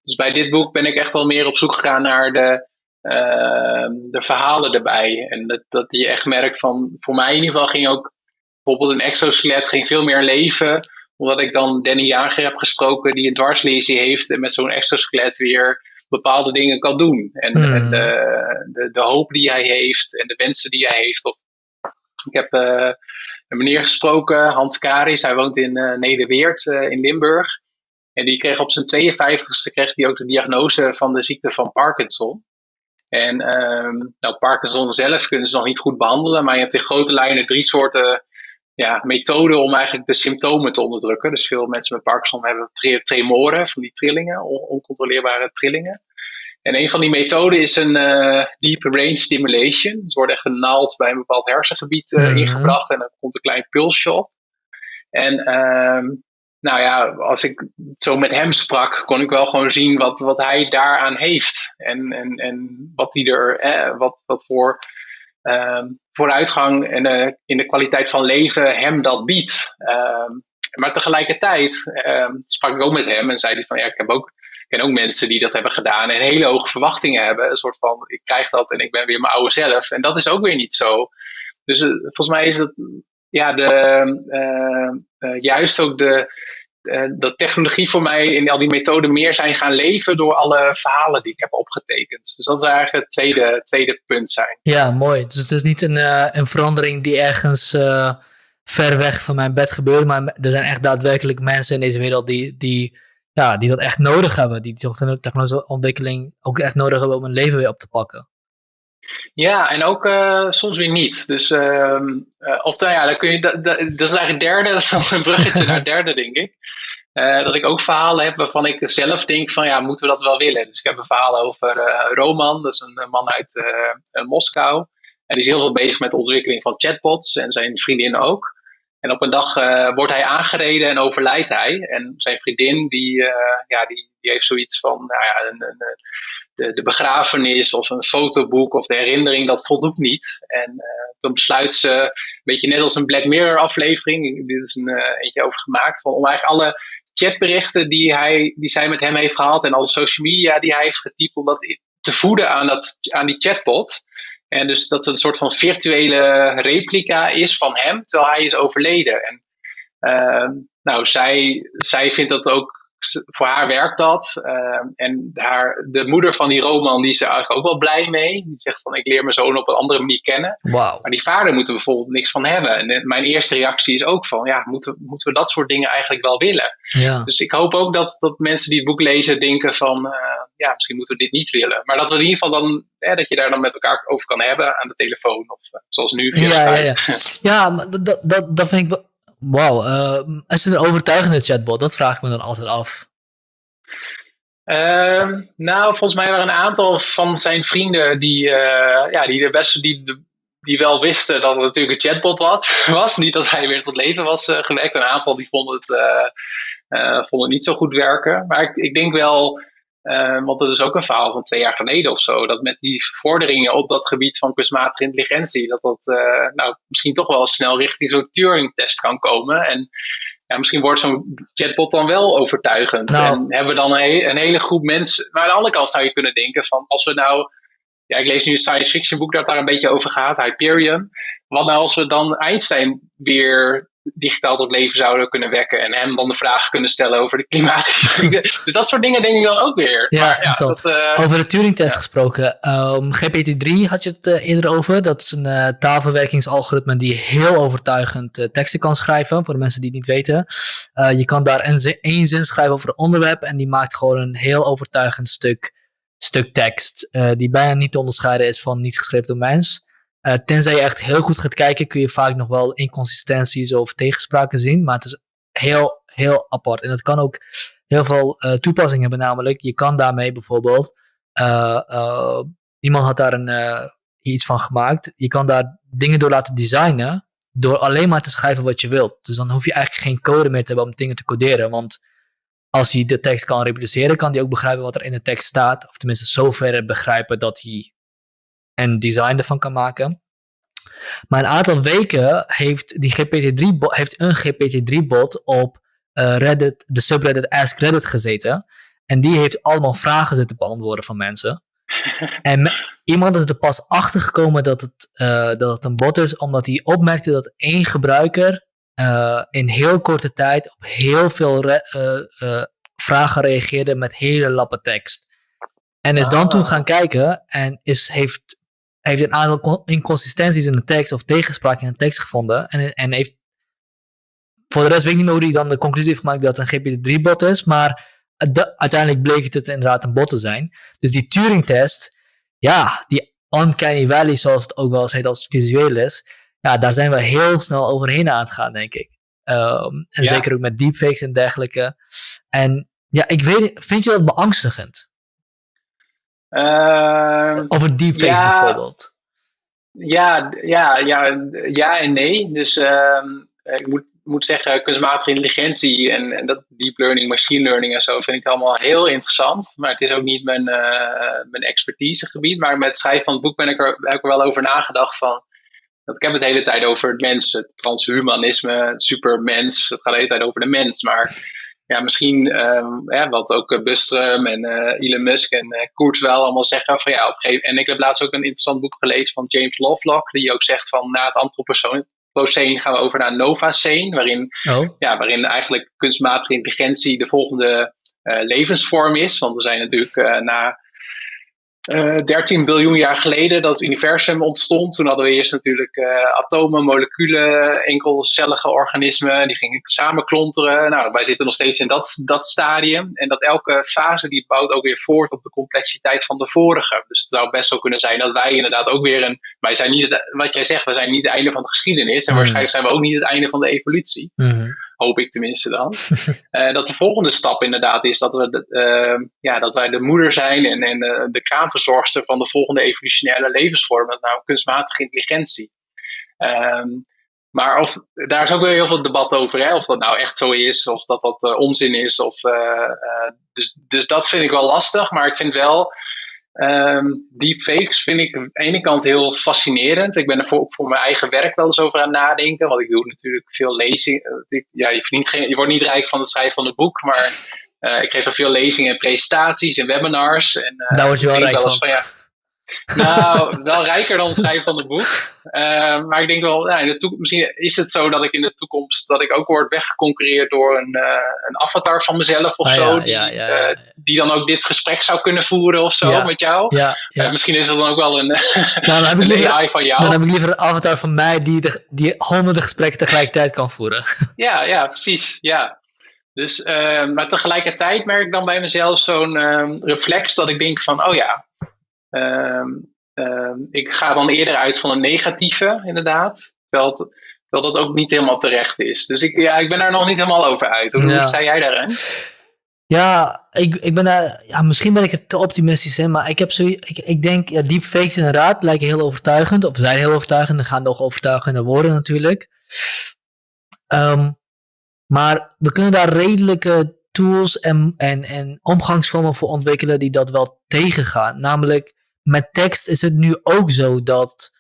Dus bij dit boek ben ik echt wel meer op zoek gegaan naar de, uh, de verhalen erbij. En dat, dat je echt merkt van, voor mij in ieder geval ging ook bijvoorbeeld een exoskelet ging veel meer leven. Omdat ik dan Danny Jager heb gesproken die een dwarslesie heeft en met zo'n exoskelet weer bepaalde dingen kan doen. En, en hmm. de, de, de, hoop die hij heeft en de wensen die hij heeft. Of, ik heb uh, een meneer gesproken, Hans Karis, hij woont in uh, Nederweert uh, in Limburg. En die kreeg op zijn 52ste kreeg hij ook de diagnose van de ziekte van Parkinson. En um, nou, Parkinson zelf kunnen ze nog niet goed behandelen, maar je hebt in grote lijnen drie soorten ja, methoden om eigenlijk de symptomen te onderdrukken. Dus veel mensen met Parkinson hebben tremoren, van die trillingen, oncontroleerbare trillingen. En een van die methoden is een uh, deep brain stimulation. Dus er wordt echt een naald bij een bepaald hersengebied uh, ingebracht en dan komt een klein pulsje op. En uh, nou ja, als ik zo met hem sprak, kon ik wel gewoon zien wat, wat hij daaraan heeft. En, en, en wat, hij er, eh, wat, wat voor vooruitgang en, uh, in de kwaliteit van leven hem dat biedt. Uh, maar tegelijkertijd uh, sprak ik ook met hem en zei hij van ja, ik heb ook, ken ook mensen die dat hebben gedaan en hele hoge verwachtingen hebben. Een soort van ik krijg dat en ik ben weer mijn oude zelf. En dat is ook weer niet zo. Dus uh, volgens mij is het ja, de, juist ook de, dat technologie voor mij in al die methoden meer zijn gaan leven door alle verhalen die ik heb opgetekend. Dus dat is eigenlijk het tweede, tweede punt zijn. Ja, mooi. Dus het is niet een, uh, een verandering die ergens uh, ver weg van mijn bed gebeurt, maar er zijn echt daadwerkelijk mensen in deze wereld die, die, ja, die dat echt nodig hebben. Die technologische ontwikkeling ook echt nodig hebben om hun leven weer op te pakken. Ja, en ook uh, soms weer niet. Dus, uh, uh, of nou ja, dan kun je, dat, dat, is eigenlijk het derde, dat is nog een bruggetje naar derde, denk ik. dat ik ook verhalen heb waarvan ik zelf denk van, ja, moeten we dat wel willen? Dus ik heb een verhaal over Roman, dat is een man uit Moskou. En die is heel veel bezig met de ontwikkeling van chatbots en zijn vriendin ook. En op een dag wordt hij aangereden en overlijdt hij. En zijn vriendin, die, ja, die, die heeft zoiets van, nou ja, een, een, de, de, begrafenis of een fotoboek of de herinnering, dat voldoet niet. En dan besluit ze, een beetje net als een Black Mirror aflevering, dit is een eentje over gemaakt, van, om eigenlijk alle chatberichten die, hij, die zij met hem heeft gehad en alle social media die hij heeft getypt, om dat te voeden aan, dat, aan die chatbot. En dus dat het een soort van virtuele replica is van hem, terwijl hij is overleden. En uh, nou, zij, zij vindt dat ook voor haar werkt dat. Ehm, en haar, de moeder van die Roman, die is er eigenlijk ook wel blij mee. Die zegt van, ik leer mijn zoon op een andere manier kennen. Wow. Maar die vader moet er bijvoorbeeld niks van hebben. En eh, mijn eerste reactie is ook van, ja, moeten, moeten we dat soort dingen eigenlijk wel willen? Ja. Dus ik hoop ook dat, dat mensen die het boek lezen denken van, uh, ja, misschien moeten we dit niet willen. Maar dat we in ieder geval dan, dat je daar dan met elkaar over kan hebben aan de telefoon. Of uh, zoals nu. Ja, ja, ja, ja. maar dat, dat, dat vind ik Wauw, uh, is het een overtuigende chatbot? Dat vraag ik me dan altijd af. Uh, nou, volgens mij waren een aantal van zijn vrienden die, uh, ja, die, de beste, die, die wel wisten dat het natuurlijk een chatbot was. Niet dat hij weer tot leven was uh, gewekt. Een aantal die vonden het, vonden het niet zo goed werken. Maar ik, ik denk wel uh, want dat is ook een verhaal van twee jaar geleden of zo. Dat met die vorderingen op dat gebied van kunstmatige intelligentie, dat dat uh, nou, misschien toch wel snel richting zo'n Turing-test kan komen. En ja, misschien wordt zo'n chatbot dan wel overtuigend. Nou. En hebben we dan een, een, hele groep mensen. Maar aan de andere kant zou je kunnen denken van als we nou. Ja, ik lees nu een science fiction boek dat daar een beetje over gaat, Hyperion. Wat nou als we dan Einstein weer digitaal tot leven zouden kunnen wekken. En hem dan de vragen kunnen stellen over de klimaat. dus dat soort dingen denk ik dan ook weer. Ja, maar, ja dat, uh, over de Turing-test gesproken. Um, ehm, GPT-3 had je het uh, eerder over. Dat is een uh, taalverwerkingsalgoritme die heel overtuigend teksten kan schrijven. Voor de mensen die het niet weten. je kan daar een één zin schrijven over een onderwerp. En die maakt gewoon een heel overtuigend stuk, stuk tekst. die bijna niet te onderscheiden is van niet geschreven door mens. Uh, tenzij je echt heel goed gaat kijken, kun je vaak nog wel inconsistenties of tegenspraken zien. Maar het is heel, heel apart. En het kan ook heel veel uh, toepassingen hebben. Namelijk, je kan daarmee bijvoorbeeld. Uh, iemand had daar een, iets van gemaakt. Je kan daar dingen door laten designen. Door alleen maar te schrijven wat je wilt. Dus dan hoef je eigenlijk geen code meer te hebben om dingen te coderen. Want als hij de tekst kan reproduceren, kan hij ook begrijpen wat er in de tekst staat. Of tenminste, zover begrijpen dat hij en design ervan kan maken. Maar een aantal weken heeft, die GPT-3 heeft een GPT-3-bot op uh, Reddit, de subreddit Ask Reddit gezeten. En die heeft allemaal vragen zitten beantwoorden van mensen. en iemand is er pas achter gekomen dat het, uh, dat het een bot is, omdat hij opmerkte dat één gebruiker uh, in heel korte tijd op heel veel vragen reageerde met hele lappe tekst. En is dan toen ah. gaan kijken en is, heeft heeft een aantal inconsistenties in de tekst of tegenspraak in de tekst gevonden. En, en heeft. Voor de rest weet ik niet meer hoe hij dan de conclusie heeft gemaakt dat het een GPT-3-bot is. Maar uiteindelijk bleek het, het inderdaad een bot te zijn. Dus die Turing-test, ja, die uncanny valley, zoals het ook wel eens heet als het visueel is. Ja, daar zijn we heel snel overheen aan het gaan, denk ik. Um, en zeker ook met deepfakes en dergelijke. En ja, ik weet, vind je dat beangstigend? Uh, Over deepfakes ja, bijvoorbeeld. Ja, ja, ja, ja en nee. Dus uh, ik moet, moet zeggen, kunstmatige intelligentie en, en, dat deep learning, machine learning en zo vind ik allemaal heel interessant. Maar het is ook niet mijn, uh, mijn expertisegebied. Maar met het schrijven van het boek ben ik er, heb ik er wel over nagedacht van. Dat ik heb het de hele tijd over het mens, het transhumanisme, het supermens. Het gaat de hele tijd over de mens. Maar ja, misschien um, wat ook uh, Bustrum en uh, Elon Musk en uh, Koert wel allemaal zeggen van ja, op gegeven En ik heb laatst ook een interessant boek gelezen van James Lovelock, die ook zegt van na het antropocene gaan we over naar Novacene, waarin, oh. ja, waarin eigenlijk kunstmatige intelligentie de volgende levensvorm is. Want we zijn natuurlijk na 13 eh, biljoen jaar geleden dat het universum ontstond. Toen hadden we eerst natuurlijk uh, atomen, moleculen, enkelcellige organismen. Die gingen samenklonteren. Nou, wij zitten nog steeds in dat, dat stadium. En dat elke fase die bouwt ook weer voort op de complexiteit van de vorige. Dus het zou best wel kunnen zijn dat wij inderdaad ook weer een... Wij zijn niet, het, wat jij zegt, we zijn niet het einde van de geschiedenis. En mm. waarschijnlijk zijn we ook niet het einde van de evolutie. Mm Hoop ik tenminste dan. uh, dat de volgende stap inderdaad is dat, we de, uh, ja, dat wij de moeder zijn en, en uh, de kraamverzorgster van de volgende evolutionaire levensvorm, nou kunstmatige intelligentie. Um, maar of, daar is ook weer heel veel debat over, hè? of dat nou echt zo is, of dat dat uh, onzin is. Of, dus, dus dat vind ik wel lastig, maar ik vind wel, um, deepfakes vind ik aan de ene kant heel fascinerend. Ik ben er voor, voor mijn eigen werk wel eens over aan het nadenken, want ik doe natuurlijk veel lezingen. Ja, je, geen, je wordt niet rijk van het schrijven van een boek, maar ik geef er veel lezingen en presentaties en webinars. En, Daar word je wel rijk van. van ja, nou, wel rijker dan het schrijven van het boek. Uh, maar ik denk wel, nou, in de misschien is het zo dat ik in de toekomst dat ik ook word weggeconcurreerd door een, uh, een avatar van mezelf of ah, zo. Ja, die, ja, ja, uh, die, dan ook dit gesprek zou kunnen voeren of zo met jou. Ja, misschien is het dan ook wel een, nou, dan heb ik liever, AI van jou. Dan heb ik liever een avatar van mij die, de, die honderden gesprekken tegelijkertijd kan voeren. Ja, ja precies. Ja. Dus, maar tegelijkertijd merk ik dan bij mezelf zo'n ehm, reflex dat ik denk van, oh ja, ik ga dan eerder uit van een negatieve, inderdaad. Terwijl, het, terwijl dat ook niet helemaal terecht is. Dus ik, ja, ik ben daar nog niet helemaal over uit. Hoe ja. sta jij daarin? Ja, ik, ik ben daar, ja, misschien ben ik er te optimistisch in, maar ik heb zo, ik, ik denk, ja, deepfakes inderdaad lijken heel overtuigend, of zijn heel overtuigend, en gaan nog overtuigender worden natuurlijk. Um, maar we kunnen daar redelijke tools en, en, en omgangsvormen voor ontwikkelen die dat wel tegengaan. Namelijk, met tekst is het nu ook zo dat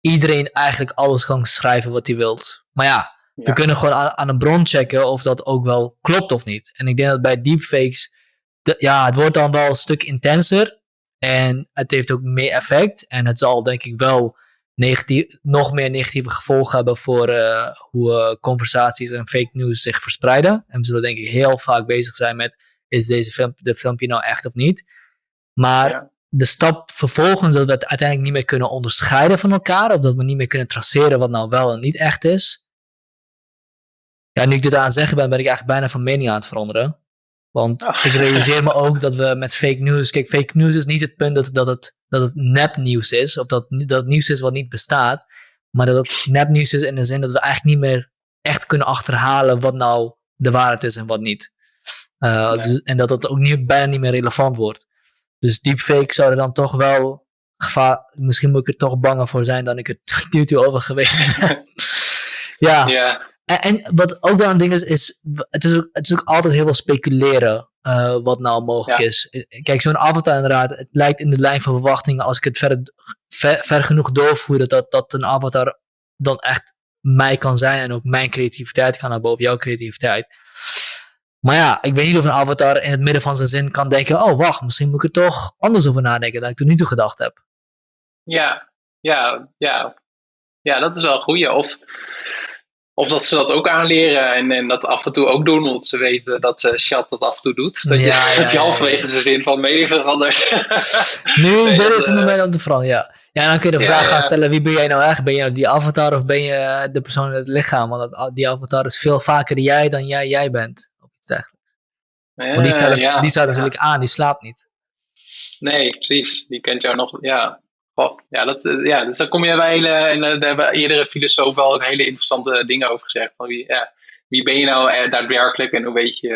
iedereen eigenlijk alles kan schrijven wat hij wilt. Maar ja, we kunnen gewoon aan, aan, een bron checken of dat ook wel klopt of niet. En ik denk dat bij deepfakes, ja, het wordt dan wel een stuk intenser. En het heeft ook meer effect. En het zal denk ik wel negatief, nog meer negatieve gevolgen hebben voor uh, hoe uh, conversaties en fake news zich verspreiden. En we zullen denk ik heel vaak bezig zijn met, is deze film, de filmpje nou echt of niet? Maar de stap vervolgens dat we het uiteindelijk niet meer kunnen onderscheiden van elkaar, of dat we niet meer kunnen traceren wat nou wel en niet echt is. Ja, nu ik dit aan het zeggen ben, ben ik eigenlijk bijna van mening aan het veranderen. Want oh. ik realiseer me ook dat we met fake news. Kijk, fake news is niet het punt dat, dat, het, dat het nepnieuws is. Of dat, dat het nieuws is wat niet bestaat. Maar dat het nepnieuws is in de zin dat we eigenlijk niet meer echt kunnen achterhalen wat nou de waarheid is en wat niet. Uh, dus, en dat het ook niet, bijna niet meer relevant wordt. Dus deepfake zou er dan toch wel gevaar. Misschien moet ik er toch banger voor zijn dan ik het nu over geweest ben. ja. ja. En, en, wat ook wel een ding is, is het is ook, het is ook altijd heel veel speculeren uh, wat nou mogelijk is. Kijk, zo'n avatar inderdaad, het lijkt in de lijn van verwachtingen, als ik het ver, ver, ver genoeg doorvoer, dat, dat een avatar dan echt mij kan zijn en ook mijn creativiteit kan hebben boven jouw creativiteit. Maar ja, ik weet niet of een avatar in het midden van zijn zin kan denken: oh wacht, misschien moet ik er toch anders over nadenken dan ik tot nu toe gedacht heb. Ja, ja, ja. Ja, dat is wel een goeie. Of, of dat ze dat ook aanleren en, en dat af en toe ook doen, omdat ze weten dat uh, Chat dat af en toe doet. Dat, ja, je, dat je halverwege zijn zin van mening verandert. nu, nee, dit is het uh, moment om te veranderen, ja. Ja, dan kun je de vraag gaan stellen, wie ben jij nou echt? Ben je nou die avatar of ben je de persoon in het lichaam? Want die avatar is veel vaker jij dan jij jij bent dergelijks. Want die staat, ja, die staat natuurlijk aan, die slaapt niet. Nee, precies. Die kent jou nog. Ja, ja, dat, eh, ja, dus dan kom je bij hele. En eh, daar hebben iedere filosoof wel ook hele interessante dingen over gezegd. Van wie, ja, wie ben je nou eh, daadwerkelijk en hoe weet je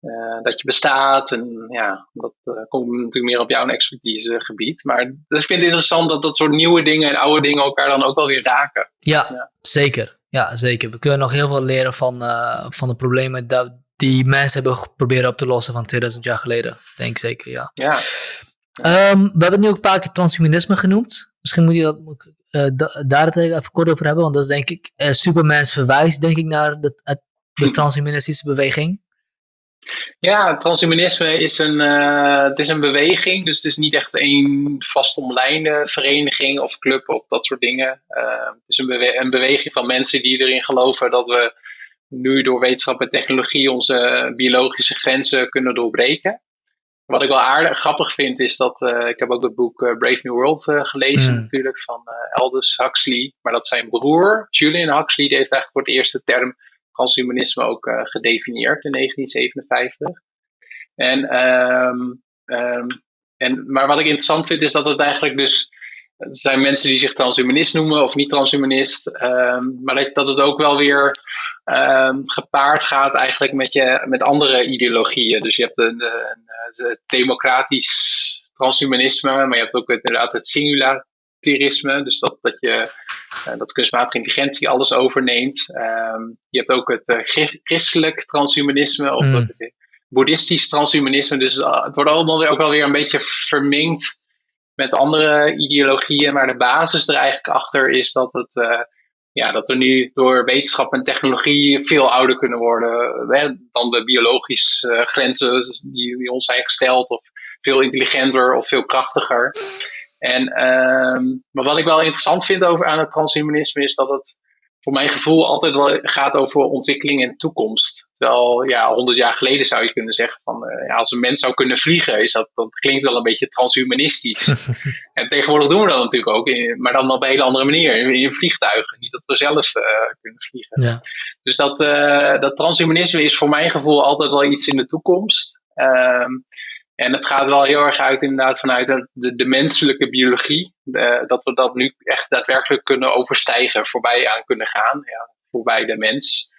uh, dat je bestaat? En ja, dat uh, komt natuurlijk meer op jouw expertisegebied. Maar dus ik vind het interessant dat dat soort nieuwe dingen en oude dingen elkaar dan ook wel weer raken. Ja, ja. zeker. Ja, zeker. We kunnen nog heel veel leren van, uh, van de problemen dat die mensen hebben geprobeerd op te lossen van 2000 jaar geleden. Denk ik zeker, ja. ja. Um, we hebben nu ook een paar keer transhumanisme genoemd. Misschien moet je dat, uh, daar het even kort over hebben, want dat is denk ik, uh, Supermans verwijst denk ik naar de, de transhumanistische beweging. Ja, transhumanisme is een, uh, het is een beweging, dus het is niet echt een vastomlijnde vereniging of club of dat soort dingen. Uh, het is een, bewe een, beweging van mensen die erin geloven dat we nu door wetenschap en technologie onze biologische grenzen kunnen doorbreken. Wat ik wel aardig grappig vind is dat, uh, ik heb ook het boek Brave New World gelezen mm. natuurlijk van Aldous Huxley. Maar dat zijn broer, Julian Huxley, die heeft eigenlijk voor het eerst de term transhumanisme ook uh, gedefinieerd in 1957. En, um, um, en, maar wat ik interessant vind is dat het eigenlijk dus. Er zijn mensen die zich transhumanist noemen of niet transhumanist. Um, maar dat, dat het ook wel weer gepaard gaat eigenlijk met, je, met andere ideologieën. Dus je hebt een, een, een democratisch transhumanisme, maar je hebt ook inderdaad het singularisme. Dus dat, dat je dat kunstmatige intelligentie alles overneemt. Ehm, je hebt ook het christelijk transhumanisme of mm. het boeddhistisch transhumanisme. Dus het wordt allemaal ook wel weer een beetje vermengd met andere ideologieën. Maar de basis er eigenlijk achter is dat het ja, dat we nu door wetenschap en technologie veel ouder kunnen worden hè, dan de biologische grenzen die, die, ons zijn gesteld, of veel intelligenter of veel krachtiger. En, ehm, maar wat ik wel interessant vind over aan het transhumanisme is dat het voor mijn gevoel altijd wel gaat over ontwikkeling en toekomst. Terwijl, ja, honderd jaar geleden zou je kunnen zeggen van, uh, ja, als een mens zou kunnen vliegen, is dat, dat klinkt wel een beetje transhumanistisch. en tegenwoordig doen we dat natuurlijk ook, maar dan op een hele andere manier, in, vliegtuigen. Niet dat we zelf uh, kunnen vliegen. Ja. Dus dat, uh, dat transhumanisme is voor mijn gevoel altijd wel iets in de toekomst. Um, en het gaat wel heel erg uit inderdaad vanuit de, de menselijke biologie. dat we dat nu echt daadwerkelijk kunnen overstijgen, voorbij aan kunnen gaan. Ja, voorbij de mens.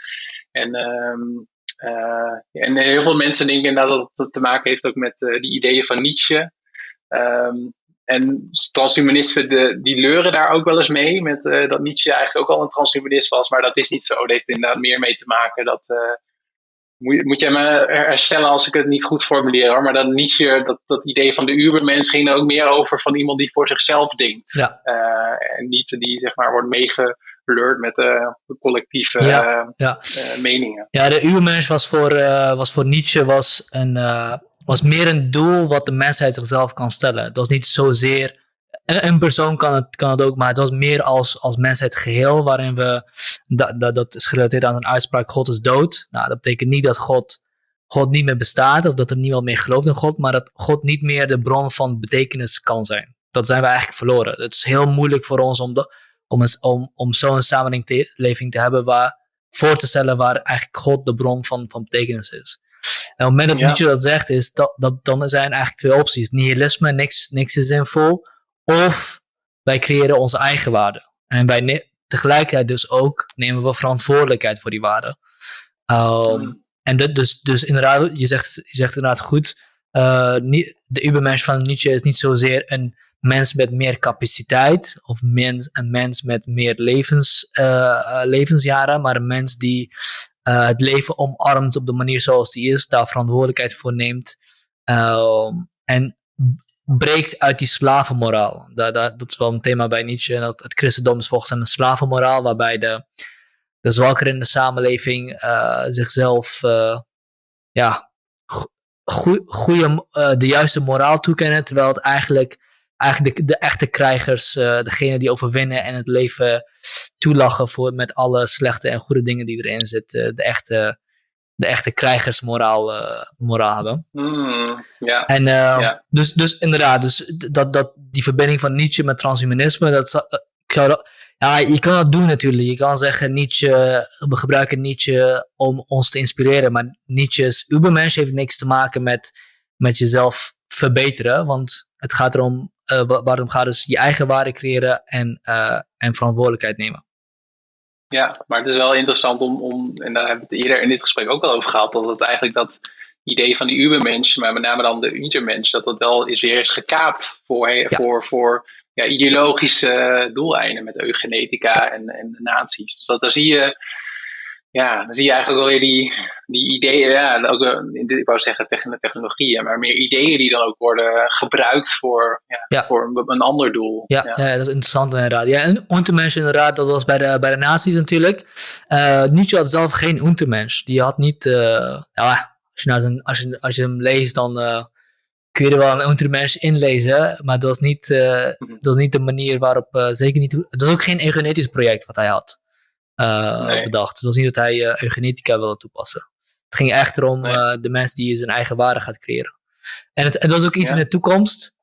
En, um, uh, en heel veel mensen denken inderdaad dat het te maken heeft ook met uh, die ideeën van Nietzsche. Um, en transhumanisten de, die leuren daar ook wel eens mee. Met, uh, dat Nietzsche eigenlijk ook al een transhumanist was. Maar dat is niet zo. Dat heeft inderdaad meer mee te maken dat moet, moet jij me herstellen als ik het niet goed formuleer hoor. Maar dan Nietzsche, dat, dat idee van de Ubermens ging er ook meer over van iemand die voor zichzelf denkt. Ja. Uh, en niet die zeg maar wordt meegelurd met uh, de collectieve ja, ja. Uh, meningen. Ja, de Ubermens was voor, was voor Nietzsche was een, was meer een doel wat de mensheid zichzelf kan stellen. Het was niet zozeer een, persoon kan het, kan het ook, maar het was meer als, als mensheid geheel, waarin we, dat, dat, dat is gerelateerd aan een uitspraak, God is dood. Nou, dat betekent niet dat God, God niet meer bestaat, of dat er niemand meer gelooft in God, maar dat God niet meer de bron van betekenis kan zijn. Dat zijn we eigenlijk verloren. Het is heel moeilijk voor ons om, de, om, om, om zo'n samenleving te hebben waar, voor te stellen waar eigenlijk God de bron van, van betekenis is. En op het moment dat ja. Nietzsche dat zegt, is dat, dat, dan zijn eigenlijk twee opties. Nihilisme, niks, niks is zinvol. Of wij creëren onze eigen waarde. En wij tegelijkertijd dus ook nemen we verantwoordelijkheid voor die waarde. Um, En dat dus, dus inderdaad, je zegt, je zegt inderdaad goed. Uh, de Ubermensch van Nietzsche is niet zozeer een mens met meer capaciteit of mens, een mens met meer levens, uh, levensjaren, maar een mens die uh, het leven omarmt op de manier zoals die is, daar verantwoordelijkheid voor neemt. Um, en breekt uit die slavenmoraal. Dat, dat, dat is wel een thema bij Nietzsche. Dat het christendom is volgens een slavenmoraal, waarbij de, de zwakkeren in de samenleving uh, zichzelf uh, ja, goede, uh, de juiste moraal toekennen, terwijl het eigenlijk, eigenlijk de, de echte krijgers, degene die overwinnen en het leven toelachen voor, met alle slechte en goede dingen die erin zitten, de echte de echte krijgersmoraal uh, moraal hebben. Mm. En uh, dus, dus inderdaad, dus dat, dat, die verbinding van Nietzsche met transhumanisme, dat, uh, ja, je kan dat doen natuurlijk. Je kan zeggen, Nietzsche, we gebruiken Nietzsche om ons te inspireren, maar Nietzsche's Ubermensch heeft niks te maken met, met jezelf verbeteren, want het gaat erom, waarom gaat dus je eigen waarde creëren en, en verantwoordelijkheid nemen. Ja, maar het is wel interessant om, om, en daar hebben we het eerder in dit gesprek ook al over gehad, dat het eigenlijk dat idee van de Ubermensch, maar met name dan de Intermensch, dat dat wel is weer is gekaapt voor, voor, voor ja, ideologische doeleinden met eugenetica en, en de nazi's. Dus dat, daar zie je ja, dan zie je eigenlijk wel weer die, die ideeën, ja, ook, ik wou zeggen technologieën, maar meer ideeën die dan ook worden gebruikt voor, ja, voor een, een, ander doel. Ja, ja, dat is interessant inderdaad. Ja, en Untermensch inderdaad, dat was bij de, bij de nazi's natuurlijk. Uh, Nietzsche had zelf geen Untermensch. Die had niet, uh, ja, als je, nou zijn, als, je, als je hem leest, dan uh, kun je er wel een Untermensch inlezen, maar dat was niet, mhm. dat was niet de manier waarop, zeker niet, het was ook geen eugenetisch project wat hij had uh, bedacht. Het was niet dat hij uh, eugenetica wilde toepassen. Het ging echt erom nee. uh, de mens die zijn eigen waarde gaat creëren. En het, het was ook iets in de toekomst.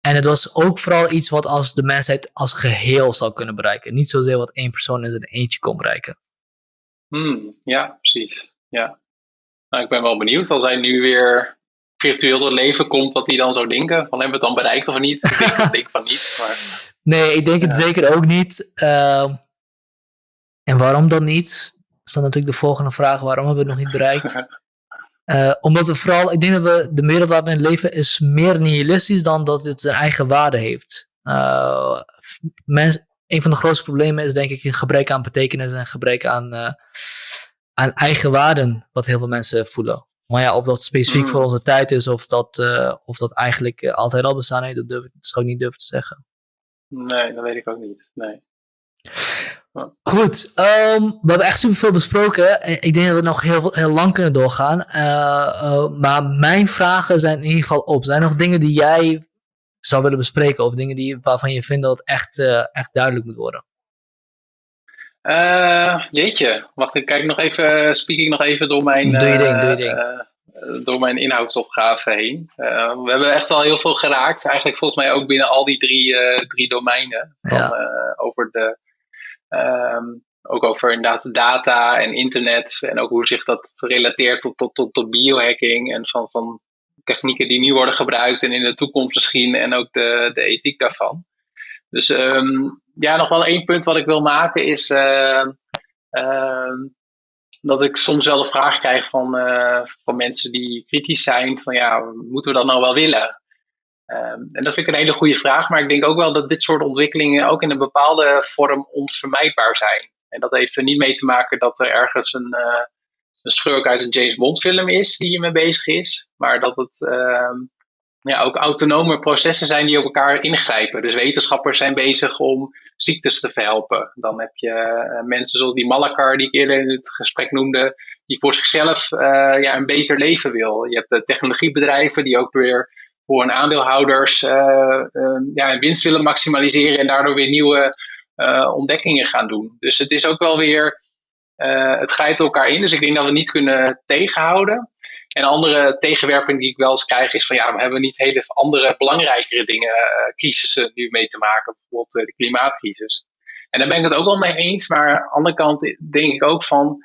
En het was ook vooral iets wat als de mensheid als geheel zou kunnen bereiken. Niet zozeer wat één persoon in zijn eentje kon bereiken. Hmm, ja, precies. Ja. Nou, ik ben wel benieuwd als hij nu weer virtueel door leven komt, wat hij dan zou denken. Van hebben we het dan bereikt of niet? Ik denk, ik denk van niet. Maar, nee, ik denk het zeker ook niet. Uh, en waarom dan niet? Dat is dan natuurlijk de volgende vraag. Waarom hebben we het nog niet bereikt? Uh, omdat we vooral, ik denk dat we, de wereld waar we in leven is meer nihilistisch dan dat het zijn eigen waarde heeft. Uh, mens, een van de grootste problemen is denk ik een gebrek aan betekenis en gebrek aan, uh, aan eigen waarden, wat heel veel mensen voelen. Maar ja, of dat specifiek Mm. voor onze tijd is, of dat, of dat eigenlijk altijd al bestaan heeft, dat, durf, dat zou ik niet durven te zeggen. Nee, dat weet ik ook niet. Nee. Goed, um, we hebben echt superveel besproken. Ik denk dat we nog heel, heel lang kunnen doorgaan. Uh, maar mijn vragen zijn in ieder geval op. Zijn er nog dingen die jij zou willen bespreken? Of dingen die, waarvan je vindt dat het echt, uh, echt duidelijk moet worden? Jeetje, wacht, ik kijk nog even, speak ik nog even door mijn, doe je ding, doe je ding. Door mijn inhoudsopgave heen. We hebben echt al heel veel geraakt, eigenlijk volgens mij ook binnen al die drie, drie domeinen. Van, Ja. over de, um, ook over inderdaad data en internet en ook hoe zich dat relateert tot, tot, tot, tot biohacking en van, van technieken die nu worden gebruikt en in de toekomst misschien en ook de, de ethiek daarvan. Dus um, ja, nog wel één punt wat ik wil maken is uh, dat ik soms wel de vraag krijg van, uh, van mensen die kritisch zijn van ja, moeten we dat nou wel willen? Um, en dat vind ik een hele goede vraag, maar ik denk ook wel dat dit soort ontwikkelingen ook in een bepaalde vorm onvermijdbaar zijn. En dat heeft er niet mee te maken dat er ergens een, uh, een schurk uit een James Bond film is die hiermee bezig is, maar dat het uh, ja, ook autonome processen zijn die op elkaar ingrijpen. Dus wetenschappers zijn bezig om ziektes te verhelpen. Dan heb je uh, mensen zoals die Malakar die ik eerder in het gesprek noemde, die voor zichzelf uh, ja, een beter leven wil. Je hebt de technologiebedrijven die ook weer voor hun aandeelhouders uh, ja, winst willen maximaliseren en daardoor weer nieuwe uh, ontdekkingen gaan doen. Dus het is ook wel weer, uh, het grijpt elkaar in. Dus ik denk dat we niet kunnen tegenhouden. En andere tegenwerping die ik wel eens krijg is van ja, we hebben niet hele andere belangrijkere dingen, crisissen nu mee te maken. Bijvoorbeeld de klimaatcrisis. En daar ben ik het ook wel mee eens. Maar aan de andere kant denk ik ook van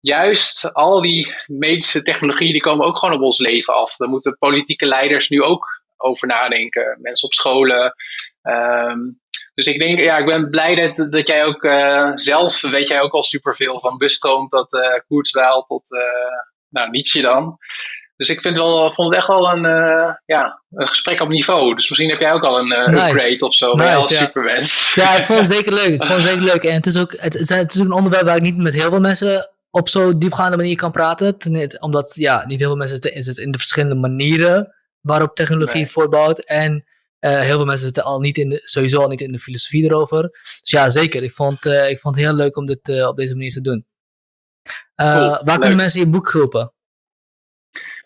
juist al die medische technologieën die komen ook gewoon op ons leven af. Daar moeten politieke leiders nu ook over nadenken. Mensen op scholen. Um, dus ik denk, ja, ik ben blij dat, dat jij ook uh, zelf, weet jij ook al superveel van busstroom tot uh, tot, uh, nou, Nietzsche dan. Dus ik vind wel, vond het echt wel een, uh, ja, een gesprek op niveau. Dus misschien heb jij ook al een uh, nice. upgrade of zo. Nice, als ja. supermens. Ja, ik vond het zeker leuk. Ik vond het zeker leuk. En het is ook, het, het is ook een onderwerp waar ik niet met heel veel mensen op zo'n diepgaande manier kan praten. Ten, omdat, ja, niet heel veel mensen zitten, zitten in de verschillende manieren waarop technologie Nee. voortbouwt. En uh, heel veel mensen zitten al niet in de, sowieso al niet in de filosofie erover. Dus ja, zeker. Ik vond, uh, ik vond het heel leuk om dit uh, op deze manier te doen. Cool, waar leuk. kunnen mensen je boek kopen?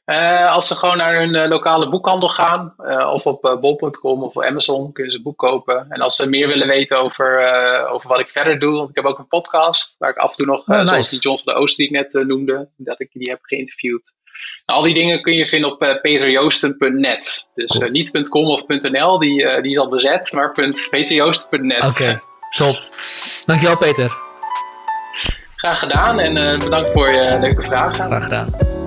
Uh, als ze gewoon naar hun uh, lokale boekhandel gaan, uh, of op bol.com of Amazon, kunnen ze een boek kopen. En als ze meer willen weten over, over wat ik verder doe, want ik heb ook een podcast, waar ik af en toe nog, Oh, nice. zoals die John van de Oost die ik net noemde, dat ik die heb geïnterviewd. Nou, al die dingen kun je vinden op peterjoosten.net. Dus Cool. uh, niet .com of .nl, die, die is al bezet, maar peterjoosten.net. Oké, okay, top. Dankjewel Peter. Graag gedaan en bedankt voor je leuke vragen. Graag gedaan.